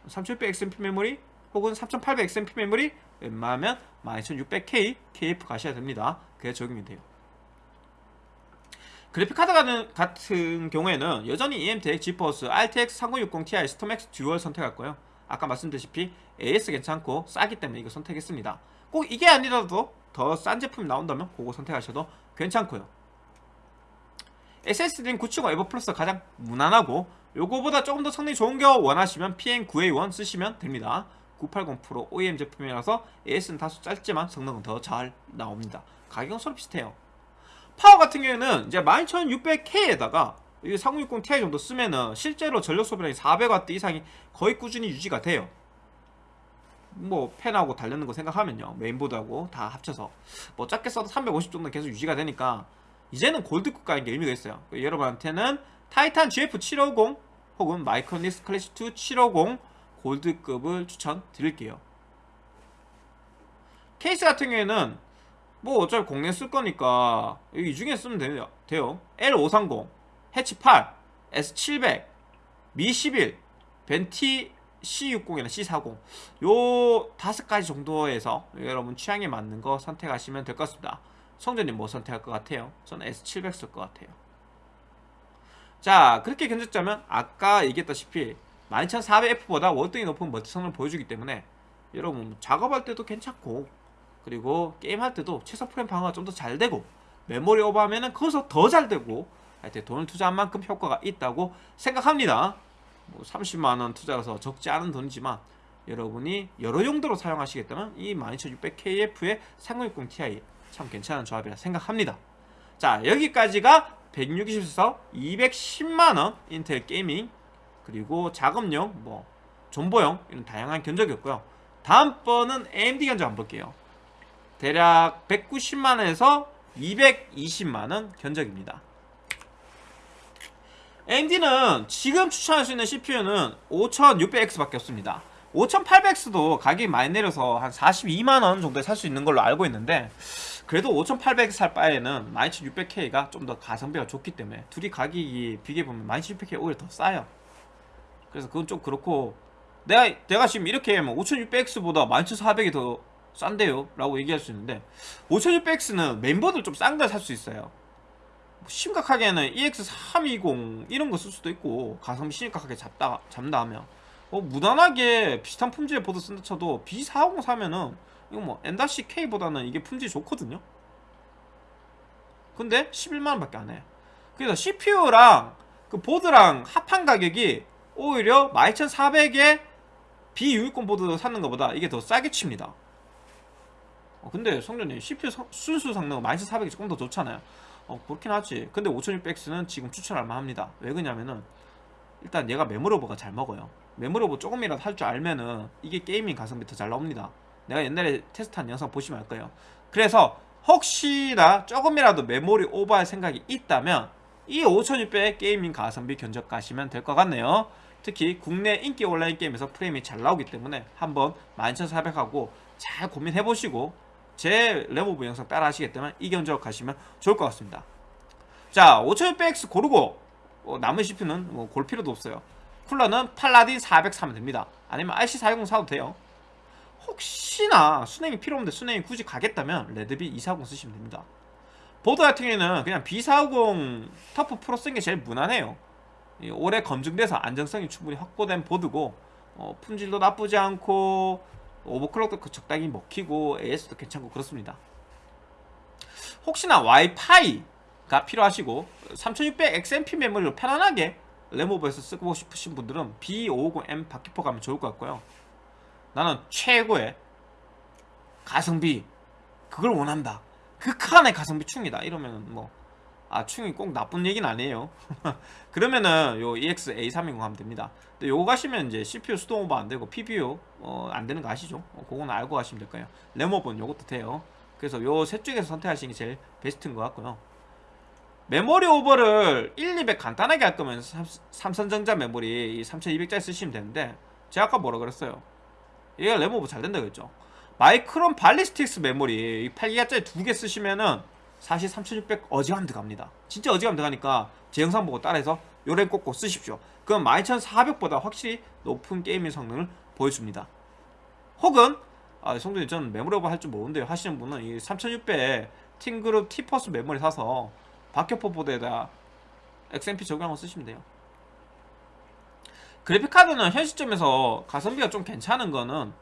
3700 XMP 메모리 혹은 3800 XMP 메모리 웬만하면 12600K KF 가셔야 됩니다. 그게 적용이 돼요. 그래픽카드 같은 경우에는 여전히 EMTEK, GeForce, RTX 3060 Ti, 스톰맥스 듀얼 선택할 거예요. 아까 말씀드렸다시피 AS 괜찮고 싸기 때문에 이거 선택했습니다. 꼭 이게 아니라도 더 싼 제품이 나온다면 그거 선택하셔도 괜찮고요 SSD는 970 에보 플러스가 가장 무난하고 요거보다 조금 더 성능이 좋은 거 원하시면 PM9A1 쓰시면 됩니다 980 프로 OEM 제품이라서 AS는 다소 짧지만 성능은 더 잘 나옵니다. 가격은 서로 비슷해요. 파워 같은 경우에는 이제 12600K에다가 이3060 Ti 정도 쓰면은 실제로 전력 소비량이 400W 이상이 거의 꾸준히 유지가 돼요. 뭐 팬하고 달려는 거 생각하면요 메인보드하고 다 합쳐서 뭐 작게 써도 350 정도 계속 유지가 되니까 이제는 골드급 가는 게 의미가 있어요 여러분한테는 타이탄 GF750 혹은 마이크로닉스 클래시2 750 골드급을 추천드릴게요 케이스 같은 경우에는 뭐 어차피 공내 쓸 거니까 이 중에 쓰면 돼요, 돼요. L530, 해치 8, S700, 미11, 벤티 C60이나 C40 요 다섯 가지 정도에서 여러분 취향에 맞는 거 선택하시면 될 것 같습니다. 성전님 뭐 선택할 것 같아요? 저는 S700 쓸 것 같아요. 자 그렇게 견적자면 아까 얘기했다시피 12400F보다 월등히 높은 멀티 성능을 보여주기 때문에 여러분 작업할 때도 괜찮고 그리고 게임할 때도 최소 프레임 방어가 좀 더 잘 되고 메모리 오버하면 은 거기서 더 잘 되고 하여튼 돈을 투자한 만큼 효과가 있다고 생각합니다 뭐 30만원 투자해서 적지 않은 돈이지만 여러분이 여러 용도로 사용하시겠다면 이 12600KF의 3060 Ti 참 괜찮은 조합이라 생각합니다. 자 여기까지가 160에서 210만원 인텔 게이밍 그리고 작업용 뭐 존버용 이런 다양한 견적이었고요. 다음번은 AMD 견적 한번 볼게요. 대략 190만원에서 220만원 견적입니다. AMD는 지금 추천할 수 있는 CPU는 5600X 밖에 없습니다. 5800X도 가격이 많이 내려서 한 42만원 정도에 살 수 있는 걸로 알고 있는데 그래도 5800X 살 바에는 12600K가 좀 더 가성비가 좋기 때문에 둘이 가격이 비교해보면 12600K 오히려 더 싸요. 그래서 그건 좀 그렇고 내가 내가 지금 이렇게 뭐 5600X보다 11400이 더 싼데요? 라고 얘기할 수 있는데 5600X는 멤버들 좀 싼 걸 살 수 있어요. 심각하게는 EX320 이런 거 쓸 수도 있고 가성비 심각하게 잡다, 잡다 하면 어, 무난하게 비슷한 품질의 보드 쓴다 쳐도 B450 사면은 이거 뭐 M-K보다는 이게 품질이 좋거든요. 근데 11만원 밖에 안해 그래서 CPU랑 그 보드랑 합한 가격이 오히려 12400에 B660 보드 사는 것보다 이게 더 싸게 칩니다. 어, 근데 성전님 CPU 성, 순수 성능은 12400이 조금 더 좋잖아요. 어 그렇긴 하지. 근데 5600X는 지금 추천할 만합니다. 왜 그러냐면은 일단 얘가 메모로버가 잘 먹어요. 메모리 오버 조금이라도 할 줄 알면은 이게 gaming 가성비 더 잘 나옵니다 내가 옛날에 테스트한 영상 보시면 알 거예요. 그래서 혹시나 조금이라도 메모리 오버할 생각이 있다면 이 5600 gaming 가성비 견적 가시면 될 것 같네요. 특히 국내 인기 온라인 게임에서 프레임이 잘 나오기 때문에 한번 11400하고 잘 고민해보시고 제 램오버 영상 따라 하시겠다면 이 견적 가시면 좋을 것 같습니다. 자 5600X 고르고 어, 남은 CPU는 뭐 고를 필요도 없어요. 쿨러는 팔라딘 400 사면 됩니다. 아니면 RC410 사도 돼요 혹시나 수랭이 필요 없는데 수랭이 굳이 가겠다면 레드비 240 쓰시면 됩니다. 보드 같은 경우에는 그냥 B450 터프 프로 쓴 게 제일 무난해요. 오래 검증돼서 안정성이 충분히 확보된 보드고 어, 품질도 나쁘지 않고 overclock도 그 적당히 먹히고 AS도 괜찮고 그렇습니다. 혹시나 와이파이가 필요하시고 3600 XMP 메모리로 편안하게 레모버에서 쓰고 싶으신 분들은 B550M 바퀴포 가면 좋을 것 같고요 나는 최고의 가성비 그걸 원한다. 극한의 가성비 충이다. 이러면 뭐 아 충이 꼭 나쁜 얘기는 아니에요. 그러면은 요 EX-A320 하면 됩니다. 근데 요거 가시면 이제 CPU 수동 오버 안되고 PPU 어, 안되는 거 아시죠? 어, 그거는 알고 가시면 될 거예요. 램오버는 요것도 돼요. 그래서 요 셋 중에서 선택하시는 게 제일 베스트인 것 같고요. 메모리 오버를 1, 200 간단하게 할 거면 삼성전자 메모리 3200짜리 쓰시면 되는데 제가 아까 뭐라 그랬어요 얘가 램오버 잘 된다 그랬죠. 마이크론 발리스틱스 메모리 8기가짜리 두 개 쓰시면은 사실 3600 어지간히 들어갑니다. 진짜 어지간히 들어가니까 제 영상 보고 따라해서 요 램 꽂고 쓰십시오. 그럼 12400보다 확실히 높은 gaming 성능을 보여줍니다. 혹은 아, 성준이 저는 메모리 오버 할 줄 모르는데 하시는 분은 이 3600 팅그룹 티퍼스 메모리 사서 박격포 보드에다 XMP 적용하고 쓰시면 돼요 그래픽카드는 현 시점에서 가성비가 좀 괜찮은 거는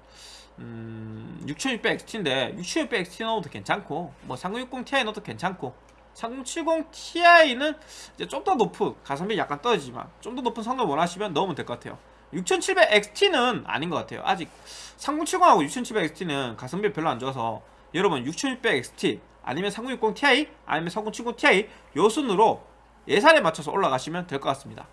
음, 6600XT인데 6600XT 넣어도 괜찮고 뭐 3060 Ti 넣어도 괜찮고 3070 Ti는 이제 좀 더 높은 가성비 약간 떨어지지만 좀 더 높은 성능 원하시면 넣으면 될 것 같아요. 6700XT는 아닌 것 같아요. 아직 3070하고 6700XT는 가성비 별로 안 좋아서 여러분 6600XT 아니면 3060ti 아니면 3070ti 요 순으로 예산에 맞춰서 올라가시면 될 것 같습니다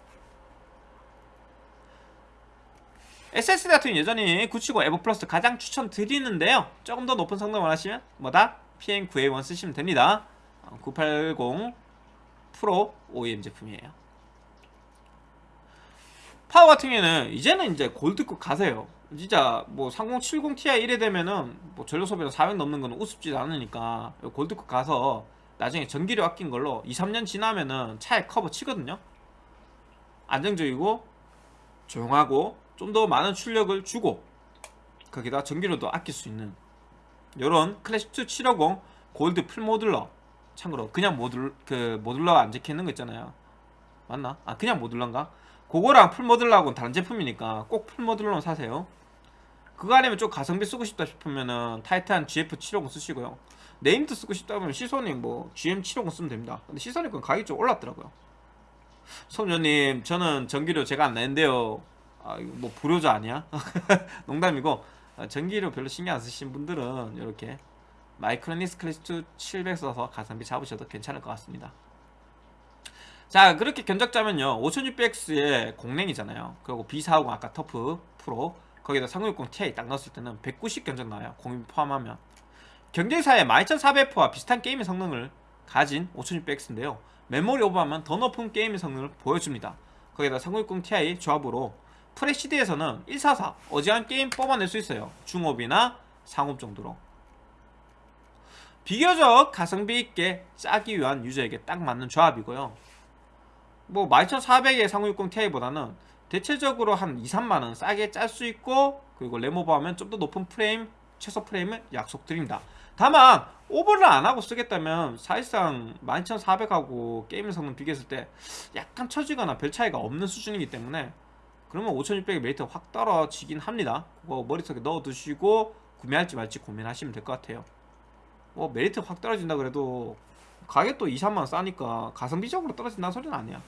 SSD 같은 여전히 970 에버 플러스 가장 추천드리는데요. 조금 더 높은 성능 원하시면 뭐다? PM9A1 쓰시면 됩니다. 980 프로 OEM 제품이에요. 파워 같은 경우에는 이제는 이제 골드급 가세요. 진짜 뭐 3070ti 이래 되면은 뭐 전력 소비가 400 넘는 거는 우습지 않으니까 골드급 가서 나중에 전기료 아낀 걸로 2, 3년 지나면은 차액 커버 치거든요. 안정적이고 조용하고 좀 더 많은 출력을 주고 거기다 전기료도 아낄 수 있는 요런 클래식2 750 골드 full modular. 참고로 그냥 모듈 그 modular가 안 적혀 있는 거 있잖아요. 맞나? 아 그냥 modular인가? 그거랑 full modular하고는 다른 제품이니까 꼭 full modular 사세요. 그거 아니면 좀 가성비 쓰고 싶다 싶으면은 타이탄 GF750 쓰시고요. named 쓰고 싶다 면 시소닉 뭐 GM750 쓰면 됩니다. 근데 시소닉 은 가격이 좀 올랐더라고요. 소녀님 저는 전기료 제가 안 내는데요 아 이거 뭐 불효자 아니야? 농담이고 아, 전기료 별로 신경 안 쓰신 분들은 이렇게 마이크로닉스 클래식2 700 써서 가성비 잡으셔도 괜찮을 것 같습니다. 자 그렇게 견적자면요 5600X에 공랭이잖아요. 그리고 B450 아까 터프 프로 거기다 3060 Ti 딱 넣었을 때는 190 견적 나와요 공임 포함하면. 경쟁사의 12400F와 비슷한 gaming 성능을 가진 5600X인데요 메모리 오버하면 더 높은 gaming 성능을 보여줍니다. 거기다 3060 Ti 조합으로 FHD에서는 144 어지간한 게임 뽑아낼 수 있어요. 중옵이나 상옵 정도로. 비교적 가성비 있게 짜기 위한 유저에게 딱 맞는 조합이고요. 뭐 12400에 3060 Ti보다는 대체적으로 한 2, 3만원 싸게 짤 수 있고 그리고 램오버하면 좀 더 높은 프레임 최소 프레임을 약속드립니다. 다만 오버를 안하고 쓰겠다면 사실상 12400하고 게임 성능 비교했을 때 약간 처지거나 별 차이가 없는 수준이기 때문에 그러면 5600의 메리트가 확 떨어지긴 합니다. 그거 머릿속에 넣어두시고 구매할지 말지 고민하시면 될 것 같아요. 뭐 메리트 확 떨어진다 그래도 가격도 2, 3만원 싸니까 가성비적으로 떨어진다는 소리는 아니야.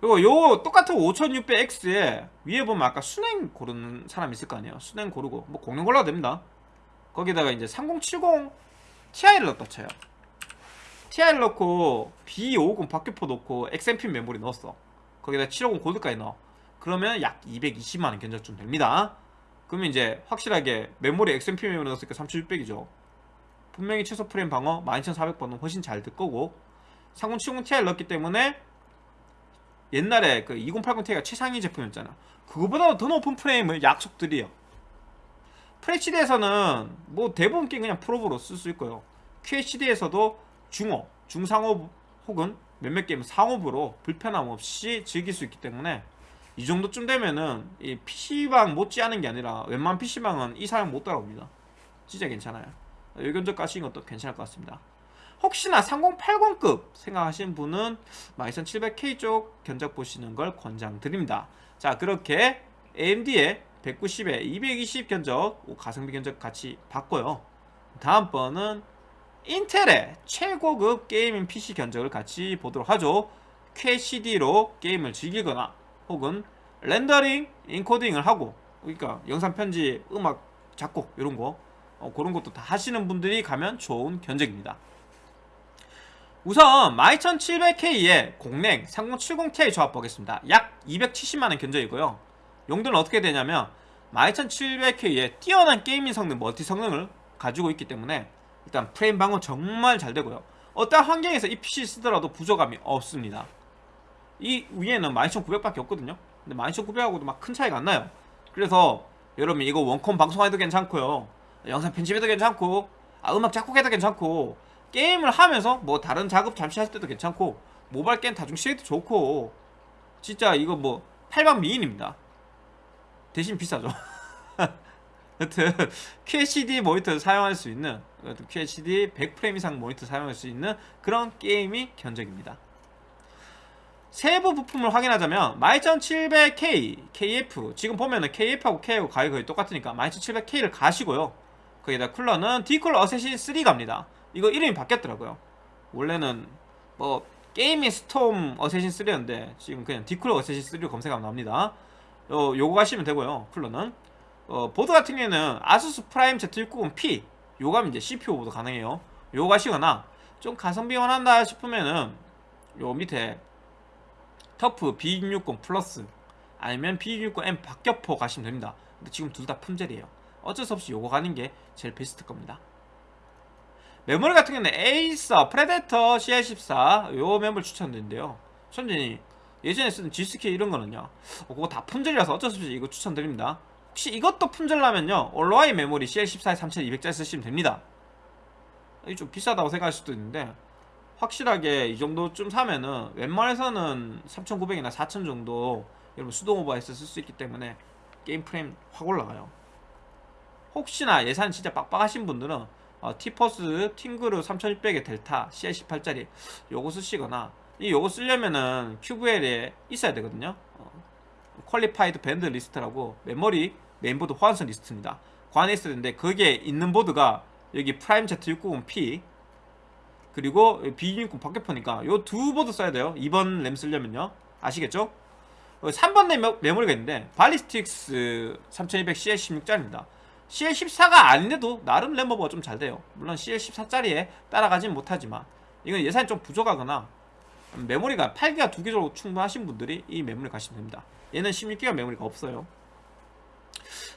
그리고 요 똑같은 5600X에 위에 보면 아까 순행 고르는 사람 있을 거 아니에요. 순행 고르고 뭐 공룡 골라도 됩니다. 거기다가 이제 3070 Ti를 넣었다 쳐요. Ti를 넣고 B550 박격포 넣고 XMP 메모리 넣었어 거기다 750 골드까지 넣어. 그러면 약 220만원 견적좀 됩니다. 그러면 이제 확실하게 메모리 XMP 메모리 넣었으니까 3600이죠. 분명히 최소 프레임 방어 12400번은 훨씬 잘 될 거고 3070 Ti 넣었기 때문에 옛날에 그 2080ti가 최상위 제품이었잖아. 그거보다 더 높은 프레임을 약속드려요. FHD에서는 뭐 대부분 게임 그냥 프로브로 쓸 수 있고요. QHD에서도 중업, 중상업 혹은 몇몇 게임은 상업으로 불편함 없이 즐길 수 있기 때문에 이 정도쯤 되면은 이 PC방 못지않은 게 아니라 웬만한 PC방은 이 사양 못 따라옵니다. 진짜 괜찮아요. 의견적 가시는 것도 괜찮을 것 같습니다. 혹시나 3080급 생각하시는 분은 12700K 쪽 견적 보시는 걸 권장드립니다. 자 그렇게 AMD의 190에 220 견적 가성비 견적 같이 봤고요. 다음번은 인텔의 최고급 게이밍 PC 견적을 같이 보도록 하죠. QHD로 게임을 즐기거나 혹은 렌더링, 인코딩을 하고 그러니까 영상 편집, 음악, 작곡 이런 거 어, 그런 것도 다 하시는 분들이 가면 좋은 견적입니다. 우선 12700K의 공랭 3070ti 조합 보겠습니다. 약 270만원 견적이고요. 용도는 어떻게 되냐면 12700K의 뛰어난 gaming 성능 멀티 성능을 가지고 있기 때문에 일단 프레임 방어 정말 잘 되고요. 어떤 환경에서 이 PC 쓰더라도 부족함이 없습니다. 이 위에는 12900밖에 없거든요. 근데 12900하고도 막 큰 차이가 안 나요? 그래서 여러분 이거 원컴 방송해도 괜찮고요. 영상 편집해도 괜찮고 아, 음악 작곡해도 괜찮고 게임을 하면서 뭐 다른 작업 잠시 할 때도 괜찮고 모바일 게임 다중 시에도 좋고 진짜 이거 뭐 팔방미인입니다. 대신 비싸죠. 여튼 QHD 모니터를 사용할 수 있는 QHD 100프레임 이상 모니터 사용할 수 있는 그런 gaming 견적입니다. 세부 부품을 확인하자면 12700K, KF 지금 보면은 KF하고 K하고 가격이 거의 똑같으니까 12700K를 가시고요. 거기다 쿨러는 디쿨 어세신 3 갑니다. 이거 이름이 바뀌었더라고요. 원래는 뭐 게이머 스톰 어쌔신 3였는데 지금 그냥 디쿨 어쌔신 3로 검색하면 나옵니다. 어, 요거 하시면 되고요 쿨러는. 어, 보드 같은 경우에는 아수스 프라임 Z690P 하면 이제 CPU 보드 가능해요. 요거 하시거나 좀 가성비 원한다 싶으면은 요 밑에 터프 B660 플러스 아니면 B660M 박격포 가시면 됩니다. 근데 지금 둘 다 품절이에요. 어쩔 수 없이 요거 가는 게 제일 베스트 겁니다. 메모리 같은 경우는 에이서, 프레데터, CL14 요 메모리 추천드린데요. 천진이 예전에 쓰던 G스킬 이런 거는요. 어, 그거 다 품절이라서 어쩔 수 없이 이거 추천드립니다 혹시 이것도 품절나면요. 올로아이 메모리 CL14에 3200짜리 쓰시면 됩니다. 이게 좀 비싸다고 생각할 수도 있는데 확실하게 이 정도쯤 사면은 웬만해서는 3900이나 4000 정도 여러분 수동 오버해서 쓸 수 있기 때문에 게임 프레임 확 올라가요. 혹시나 예산 진짜 빡빡하신 분들은 어, 티포스 팀그룹 3600에 델타 CL18짜리 요거 쓰시거나 이 요거 쓰려면은 QVL에 있어야 되거든요. 어, Qualified Vendor List라고 메모리 메인보드 호환성 리스트입니다. 그 안에 있어야 되는데 거기에 있는 보드가 여기 프라임 Z690P 그리고 B660 박격포니까 요 두 보드 써야 돼요. 2번 램 쓰려면요. 아시겠죠? 3번 램 메모리가 있는데 발리스틱스 3200 CL16짜리입니다. CL14가 아닌데도 나름 램버버가 좀 잘 돼요. 물론 CL14짜리에 따라가진 못하지만 이건 예산이 좀 부족하거나 메모리가 8기가 두개 정도 충분하신 분들이 이 메모리 가시면 됩니다. 얘는 16기가 메모리가 없어요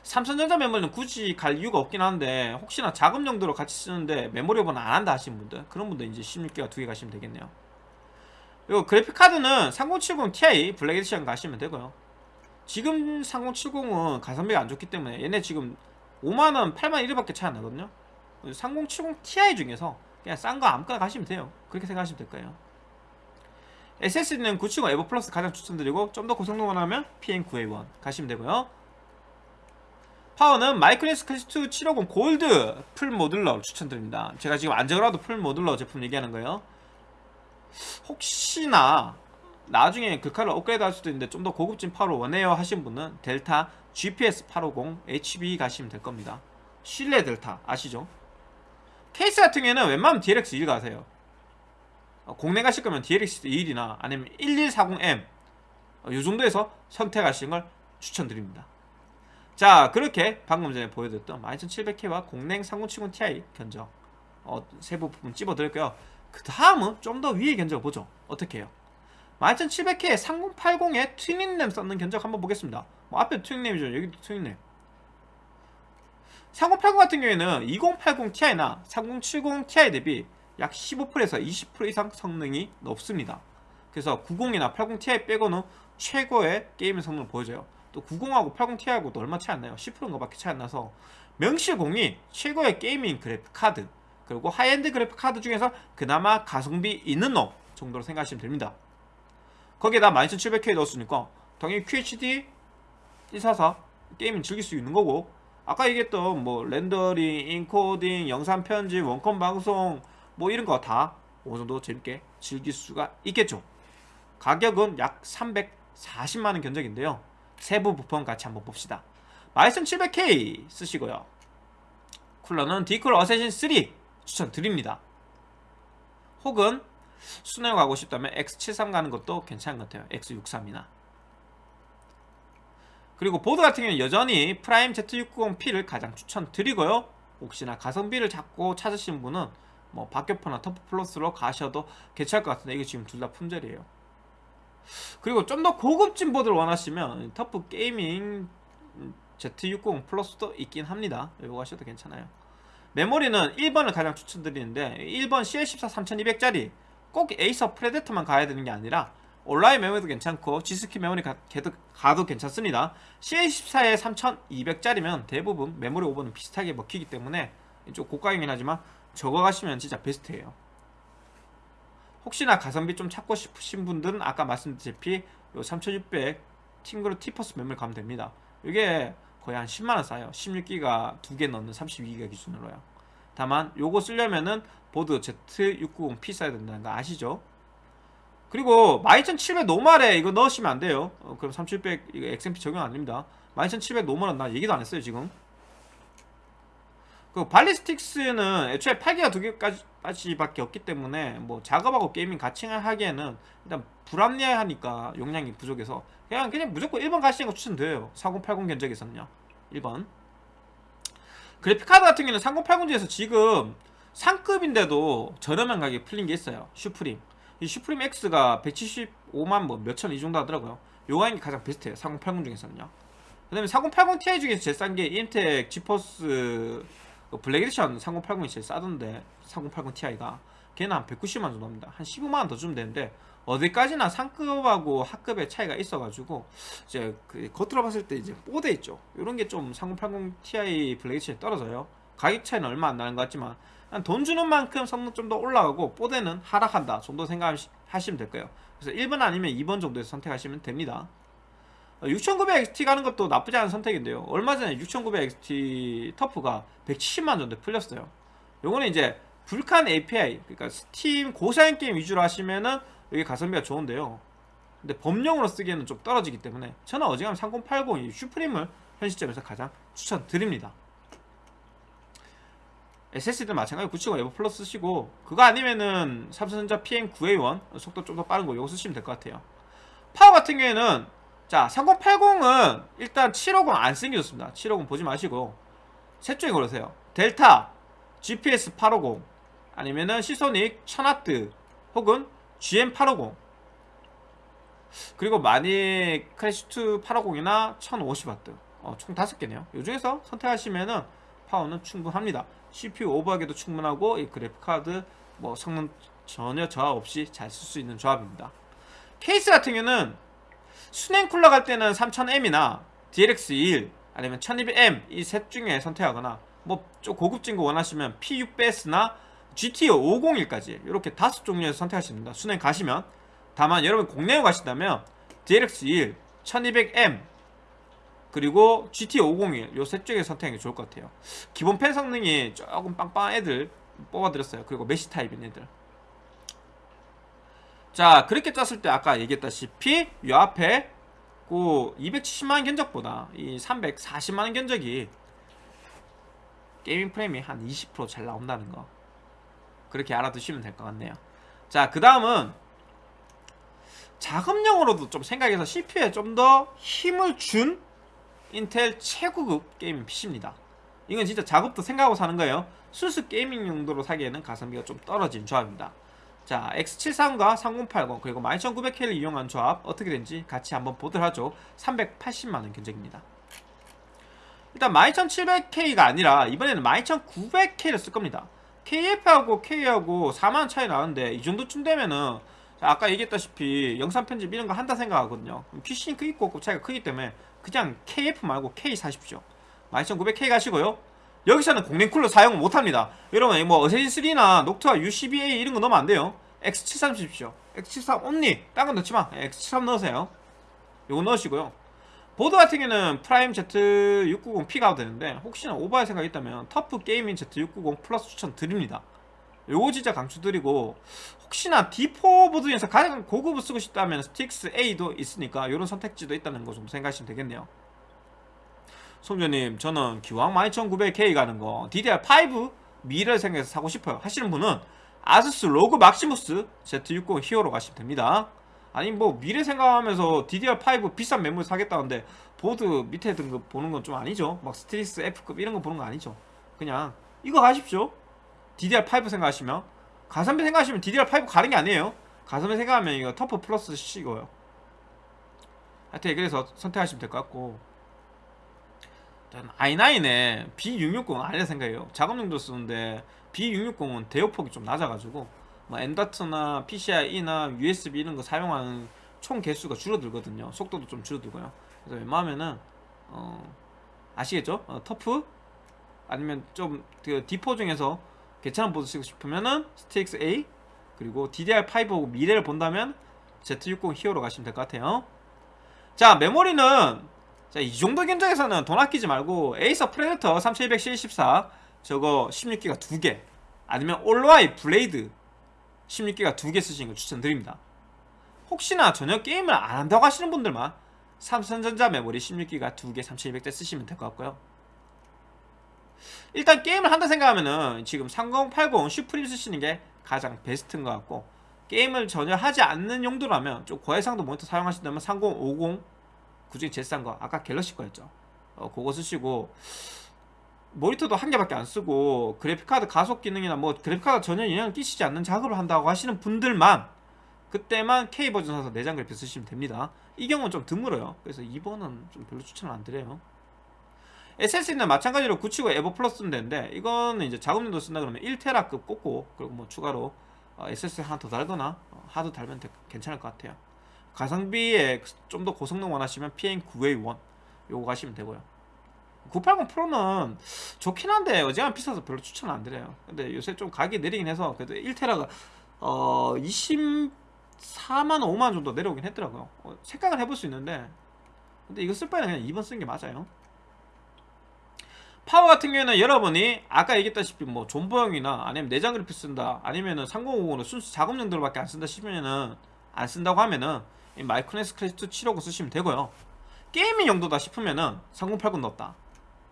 삼성전자 메모리는 굳이 갈 이유가 없긴 한데 혹시나 자금 용도로 같이 쓰는데 메모리 오버는 안 한다 하시는 분들 그런 분들 이제 16기가 두 개 가시면 되겠네요. 그리고 그래픽카드는 3070 Ti 블랙 에디션 가시면 되고요. 지금 3070은 가성비가 안 좋기 때문에 얘네 지금 5만원, 8만원밖에 차이 안 나거든요. 3070 Ti 중에서 그냥 싼 거 아무거나 가시면 돼요. 그렇게 생각하시면 될 거예요. SSD는 970 에보 플러스 가장 추천드리고 좀 더 고성능 원하면 PM9A1 가시면 되고요 파워는 마이크로닉스 클래식2 750 골드 full modular 추천드립니다. 제가 지금 암묵적으로도 full modular 제품 얘기하는 거예요. 혹시나 나중에 그 칼을 업그레이드 할 수도 있는데 좀 더 고급진 파워를 원해요 하신 분은 델타 GPS 850 HB 가시면 될 겁니다. 실내 델타 아시죠? 케이스 같은 경우에는 웬만하면 DLX 1 가세요. 어, 국내 가실 거면 DLX 1이나 아니면 1140M 어, 이 정도에서 선택하시는 걸 추천드립니다 자 그렇게 방금 전에 보여드렸던 12700K와 공냉 3070 Ti 견적 어, 세부 부분 찝어드릴게요. 그 다음은 좀 더 위에 견적 보죠. 어떻게 해요 12700K에 3080에 튜닝램 썼는 견적 한번 보겠습니다. 뭐 앞에 튜닝램이죠. 여기도 튜닝램. 3080 같은 경우에는 2080 Ti나 3070 Ti 대비 약 15%에서 20% 이상 성능이 높습니다. 그래서 90이나 80 Ti 빼고는 최고의 게임 성능을 보여줘요 또 90하고 80 Ti하고도 얼마 차이 안 나요. 10%인가 밖에 차이 안 나서 명실공히 최고의 gaming 그래픽 카드 그리고 하이엔드 그래픽 카드 중에서 그나마 가성비 있는 놈 정도로 생각하시면 됩니다. 거기에다 12700K 넣었으니까 당연히 QHD 144 gaming 즐길 수 있는 거고. 아까 얘기했던 뭐 렌더링, 인코딩, 영상 편집, 원컴 방송 뭐 이런 거 다 어느 정도 재밌게 즐길 수가 있겠죠. 가격은 약 340만원 견적인데요 세부 부품 같이 한번 봅시다. 12700K 쓰시고요. 쿨러는 딥쿨 어세신 3 추천드립니다. 혹은 수랭으로 가고 싶다면 X73 가는 것도 괜찮은 것 같아요. X63이나. 그리고 보드 같은 경우는 여전히 프라임 Z690P를 가장 추천드리고요. 혹시나 가성비를 잡고 찾으신 분은 뭐 박격포나 터프 플러스로 가셔도 괜찮을 것 같은데 이게 지금 둘 다 품절이에요 그리고 좀 더 고급진 보드를 원하시면 터프 게이밍 Z690 플러스도 있긴 합니다. 이거 하셔도 괜찮아요. 메모리는 1번을 가장 추천드리는데 1번 CL14 3200짜리 꼭 에이서 프레데터만 가야 되는 게 아니라 온라인 메모리도 괜찮고 G스킬 메모리 가, 도 괜찮습니다. CL14에 3200짜리면 대부분 메모리 오버는 비슷하게 먹히기 때문에 좀 고가이긴 하지만 저거 가시면 진짜 베스트예요 혹시나 가성비 좀 찾고 싶으신 분들은 아까 말씀드렸다시피 요 3600 팅그루 티퍼스 메모리 가면 됩니다. 이게 거의 한 10만원 싸요. 16기가 두 개 넣는 32기가 기준으로요. 다만 요거 쓰려면은 보드 Z690P 써야 된다는 거 아시죠? 그리고 12700 노말에 이거 넣으시면 안 돼요. 어, 그럼 3700 이거 XMP 적용 안 됩니다. 12700 노말은 나 얘기도 안 했어요 지금 그 발리스틱스는 애초에 8기가 두 개까지밖에 없기 때문에 뭐 작업하고 게이밍 같이 하기에는 일단 불합리하니까 용량이 부족해서 그냥 그냥 무조건 1번 가시는 거 추천드려요. 4080 견적에서는요. 1번. 그래픽카드 같은 경우는 3080 중에서 지금 상급인데도 저렴한 가격에 풀린 게 있어요. 슈프림. 이 슈프림 X가 175만 뭐 몇천 이 정도 하더라고요. 요 가격이 가장 베스트예요 4080 중에서는요. 그 다음에 4080 Ti 중에서 제일 싼 게 이엠텍 지포스 그 블랙 에디션 3080이 제일 싸던데 3080 Ti가. 걔는 한 190만 정도 합니다. 한 15만원 더 주면 되는데 어디까지나 상급하고 하급의 차이가 있어가지고 이제 그 겉으로 봤을 때 이제 뽀대 있죠. 이런 게 좀 3080 Ti 블랙 에디션이 떨어져요. 가격 차이는 얼마 안 나는 것 같지만 돈 주는 만큼 성능 좀 더 올라가고 뽀대는 하락한다 정도 생각하시면 될 거예요. 그래서 1번 아니면 2번 정도에서 선택하시면 됩니다 6900XT 가는 것도 나쁘지 않은 선택인데요. 얼마 전에 6900XT 터프가 170만 정도 풀렸어요. 요거는 이제 불칸 API 그러니까 스팀 고사양 게임 위주로 하시면은 여기 가성비가 좋은데요. 근데 범용으로 쓰기에는 좀 떨어지기 때문에 저는 어지간하면 3080이 슈프림을 현 시점에서 가장 추천드립니다. SSD도 마찬가지로 970 에보 플러스 쓰시고 그거 아니면은 삼성전자 PM9A1 속도 좀 더 빠른 거 이거 쓰시면 될 것 같아요. 파워 같은 경우에는 자 3080은 일단 750 안 쓰는 게 좋습니다. 750 보지 마시고 셋 중에 고르세요. 델타 GPS 850 아니면은 시소닉 1000W 혹은 GM850 그리고 마닉 클래식2 850이나 1050W 어, 총 5개네요. 이 중에서 선택하시면은 파워는 충분합니다. CPU 오버하기도 충분하고 이 그래픽카드 뭐 성능 전혀 저하 없이 잘 쓸 수 있는 조합입니다. 케이스 같은 경우는 순행 쿨러 갈 때는 3000M이나 DLX21 아니면 1200M 이 셋 중에 선택하거나 뭐 좀 고급진 거 원하시면 P600S나 GT 501까지 이렇게 다섯 종류에서 선택하십니다. 순행 가시면. 다만 여러분 국내에 가신다면 DLX21 1200M 그리고 GT 501 요 셋 중에 선택하는 게 좋을 것 같아요. 기본 팬 성능이 조금 빵빵한 애들 뽑아드렸어요. 그리고 메시 타입인 애들 자 그렇게 짰을 때 아까 얘기했다시피 이 앞에 그 270만원 견적보다 이 340만원 견적이 gaming 프레임이 한 20%잘 나온다는 거. 그렇게 알아두시면 될 것 같네요. 자 그 다음은 작업용으로도 좀 생각해서 CPU에 좀 더 힘을 준 인텔 최고급 gaming PC입니다. 이건 진짜 작업도 생각하고 사는 거예요. 순수 gaming 용도로 사기에는 가성비가 좀 떨어진 조합입니다 자 X73과 3080 그리고 12900K를 이용한 조합 어떻게 된지 같이 한번 보도록 하죠. 380만원 견적입니다. 일단 12700K가 아니라 이번에는 12900K를 쓸 겁니다. KF하고 K하고 4만원 차이 나는데 이 정도쯤 되면은 아까 얘기했다시피 영상 편집 이런 거 한다 생각하거든요. Quick Sync 차이가 크기 때문에 그냥 KF 말고 K 사십시오. 12900K 가시고요 여기서는 공랭 쿨러 사용 못합니다. 여러분 뭐 어세신3나 녹투아 U12A 이런 거 넣으면 안 돼요. X73 쓰십시오. X73 only 딴건 넣지마. X73 넣으세요. 요거 넣으시고요. 보드 같은 경우는 프라임 Z690P 가도 되는데 혹시나 오버할 생각이 있다면 터프 게이밍 Z690 플러스 추천 드립니다. 요거 진짜 강추드리고 혹시나 D4 보드 중에서 가장 고급을 쓰고 싶다면 스틱스 A도 있으니까 이런 선택지도 있다는 거 좀 생각하시면 되겠네요 송조님 저는 기왕 12900K 가는 거 DDR5 미래를 생각해서 사고 싶어요. 하시는 분은 아수스 로그 막시무스 Z690 히어로 가시면 됩니다. 아니 뭐 미래 생각하면서 DDR5 비싼 메모리 사겠다는데 보드 밑에 등급 보는 건 좀 아니죠? 막 스트릭스 F급 이런 거 보는 거 아니죠? 그냥 이거 가십시오. DDR5 생각하시면. 가성비 생각하시면 DDR5 가는 게 아니에요. 가성비 생각하면 이거 터프 플러스 쓰시고요. 하여튼 그래서 선택하시면 될 것 같고 i9에 B660은 아니라 생각해요. 작업용도 쓰는데 B660은 대역폭이 좀 낮아가지고 뭐 엔더트나 PCIe나 USB 이런 거 사용하는 총 개수가 줄어들거든요. 속도도 좀 줄어들고요. 그래서 웬만하면은 어 아시겠죠? 어, TUF? 아니면 좀그 D4 중에서 괜찮은 보드 쓰고 싶으면은 STRIX A 그리고 DDR5 미래를 본다면 Z690 Hero 가시면 될 것 같아요. 자 메모리는 자, 이 정도 견적에서는 돈 아끼지 말고 Acer Predator 3214 저거 16기가 2개 아니면 OLOy Blade 16기가 2개 쓰시는 걸 추천드립니다. 혹시나 전혀 게임을 안 한다고 하시는 분들만 삼성전자 메모리 16기가 2개 3200대 쓰시면 될 것 같고요. 일단 게임을 한다 생각하면은 지금 3080 SUPRIM 쓰시는 게 가장 베스트인 것 같고 게임을 전혀 하지 않는 용도라면 좀 고해상도 모니터 사용하신다면 3050 그중에 제일 싼 거 아까 갤럭시 거였죠. 어, 그거 쓰시고 모니터도 한 개밖에 안 쓰고 그래픽카드 가속 기능이나 뭐 그래픽카드 전혀 영향을 끼치지 않는 작업을 한다고 하시는 분들만 그때만 K 버전 사서 내장 그래픽 쓰시면 됩니다. 이 경우는 좀 드물어요. 그래서 2번은 좀 별로 추천을 안 드려요. SSD는 마찬가지로 979 에버 플러스는 되는데 이거는 이제 작업용도 쓴다 그러면 1테라급 꽂고 그리고 뭐 추가로 어, SSD 하나 더 달거나 어, 하드 달면 되- 괜찮을 것 같아요 가성비에 좀 더 고성능 원하시면 PN9A1 요거 가시면 되고요. 980 프로는 좋긴 한데 어지간 비싸서 별로 추천 안 드려요. 근데 요새 좀 가격이 내리긴 해서 그래도 1테라가 어 24만 5만 정도 내려오긴 했더라고요. 어, 생각을 해볼 수 있는데. 근데 이거 쓸 바에는 그냥 2번 쓰는 게 맞아요. 파워 같은 경우에는 여러분이 아까 얘기했다시피 뭐 존버형이나 아니면 내장 그래픽 쓴다 아니면은 3050으로 순수 작업용도로밖에 안 쓴다 싶으면은 안 쓴다고 하면은 이 Micronics Classic II 750 쓰시면 되고요. gaming 용도다 싶으면은 3080 넣었다.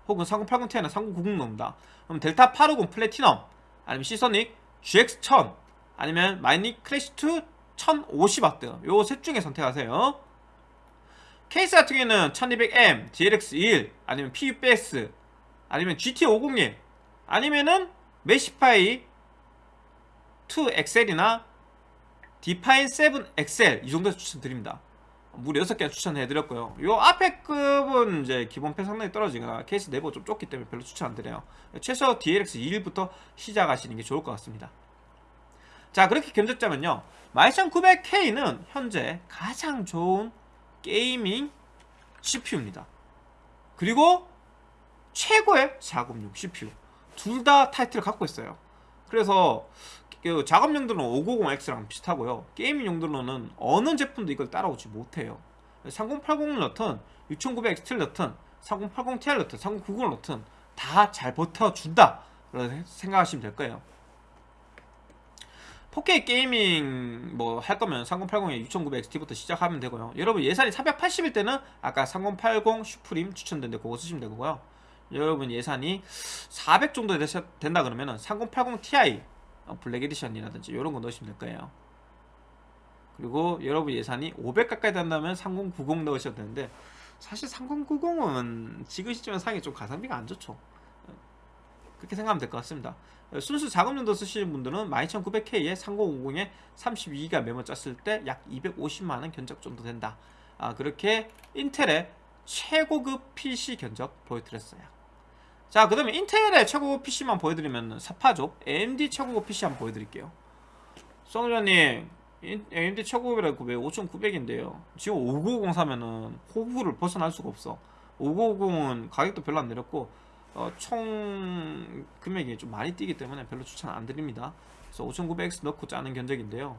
혹은 3080 Ti나 3090 넣는다. 그럼 델타 850 플래티넘 아니면 Seasonic GX1000 아니면 Micronics Classic II. 1050W 요 셋 중에 선택하세요. 케이스 같은 경우에는 1200M, DLX21 아니면 PUBS 아니면 GT501 아니면은 Meshify 2 XL이나 Define 7 XL 이 정도 추천드립니다. 무려 6개 추천해드렸고요. 요 앞에 급은 이제 기본 팬 상당히 떨어지거나 케이스 내부 좀 좁기 때문에 별로 추천 안 드려요. 최소 DLX 21부터 시작하시는 게 좋을 것 같습니다. 자 그렇게 견적 짜면요. 12900K는 현재 가장 좋은 gaming CPU입니다. 그리고 최고의 작업용 CPU 둘 다 타이틀을 갖고 있어요. 그래서 그 작업 용도는 5950X랑 비슷하고요. gaming 용도로는 어느 제품도 이걸 따라오지 못해요. 3080을 넣든 6900XT를 넣든 3080Ti를 넣든 3090을 넣든 다 잘 버텨준다. 생각하시면 될 거예요. 4K gaming 뭐 할 거면 3080에 6900XT부터 시작하면 되고요. 여러분 예산이 480일 때는 아까 3080 SUPRIM 추천된데 그거 쓰시면 되고요. 여러분 예산이 400 정도 된다 그러면 은 3080 Ti 어, Black Edition이라든지 이런 거 넣으시면 될 거예요. 그리고 여러분 예산이 500 가까이 된다면 3090 넣으셔도 되는데 사실 3090은 지금 시점에 사기 좀 가성비가 안 좋죠. 그렇게 생각하면 될 것 같습니다. 순수 작업용도 쓰시는 분들은 12900K에 3050에 32기가 메모 짰을 때 약 250만원 견적 정도 된다. 아, 그렇게 인텔의 최고급 PC 견적 보여드렸어요 자 그 다음에 인텔의 최고급 PC만 보여드리면 사파죠 AMD 최고급 PC 한번 보여드릴게요. 성우님 AMD 최고급이라고 왜 5900인데요? 지금 5950 사면은 호구를 벗어날 수가 없어. 5950은 가격도 별로 안 내렸고 어, 총 금액이 좀 많이 뛰기 때문에 별로 추천 안 드립니다. 그래서 5900X 넣고 짜는 견적인데요.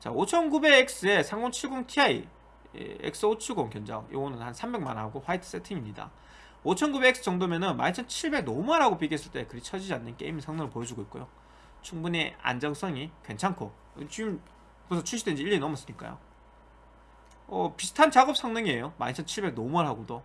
자 5900X에 3070ti X570 견적. 요거는 한 300만 하고 화이트 세팅입니다 5900X 정도면은 12700 normal하고 비교했을 때 그리 처지지 않는 게임 성능을 보여주고 있고요. 충분히 안정성이 괜찮고 지금 벌써 출시된 지 1년이 넘었으니까요. 어, 비슷한 작업 성능이에요. 12700 normal하고도.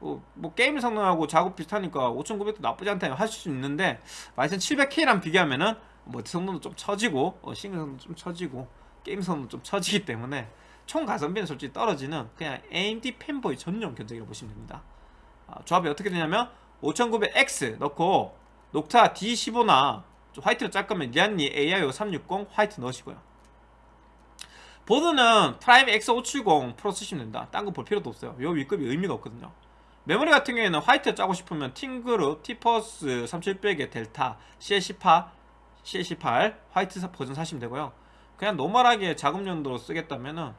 어, 뭐 게임 성능하고 작업 비슷하니까 5900도 나쁘지 않다 할 수 있는데 12700K랑 비교하면은 뭐 성능도 좀 처지고 어, 싱글 성능도 좀 처지고 게임 성능도 좀 처지기 때문에 총 가성비는 솔직히 떨어지는 그냥 AMD fanboy 전용 견적이라고 보시면 됩니다. 아, 조합이 어떻게 되냐면 5900X 넣고 Noctua D15나 화이트로 짤 거면 Lian Li AIO 360 화이트 넣으시고요. 보드는 PRIME X570 Pro 쓰시면 된다. 딴 거 볼 필요도 없어요. 요 위급이 의미가 없거든요. 메모리 같은 경우에는 화이트 짜고 싶으면 TeamGroup T-Force 3700의 Delta CL18 CL18 화이트 버전 사시면 되고요. 그냥 normal하게 작업 용도로 쓰겠다면은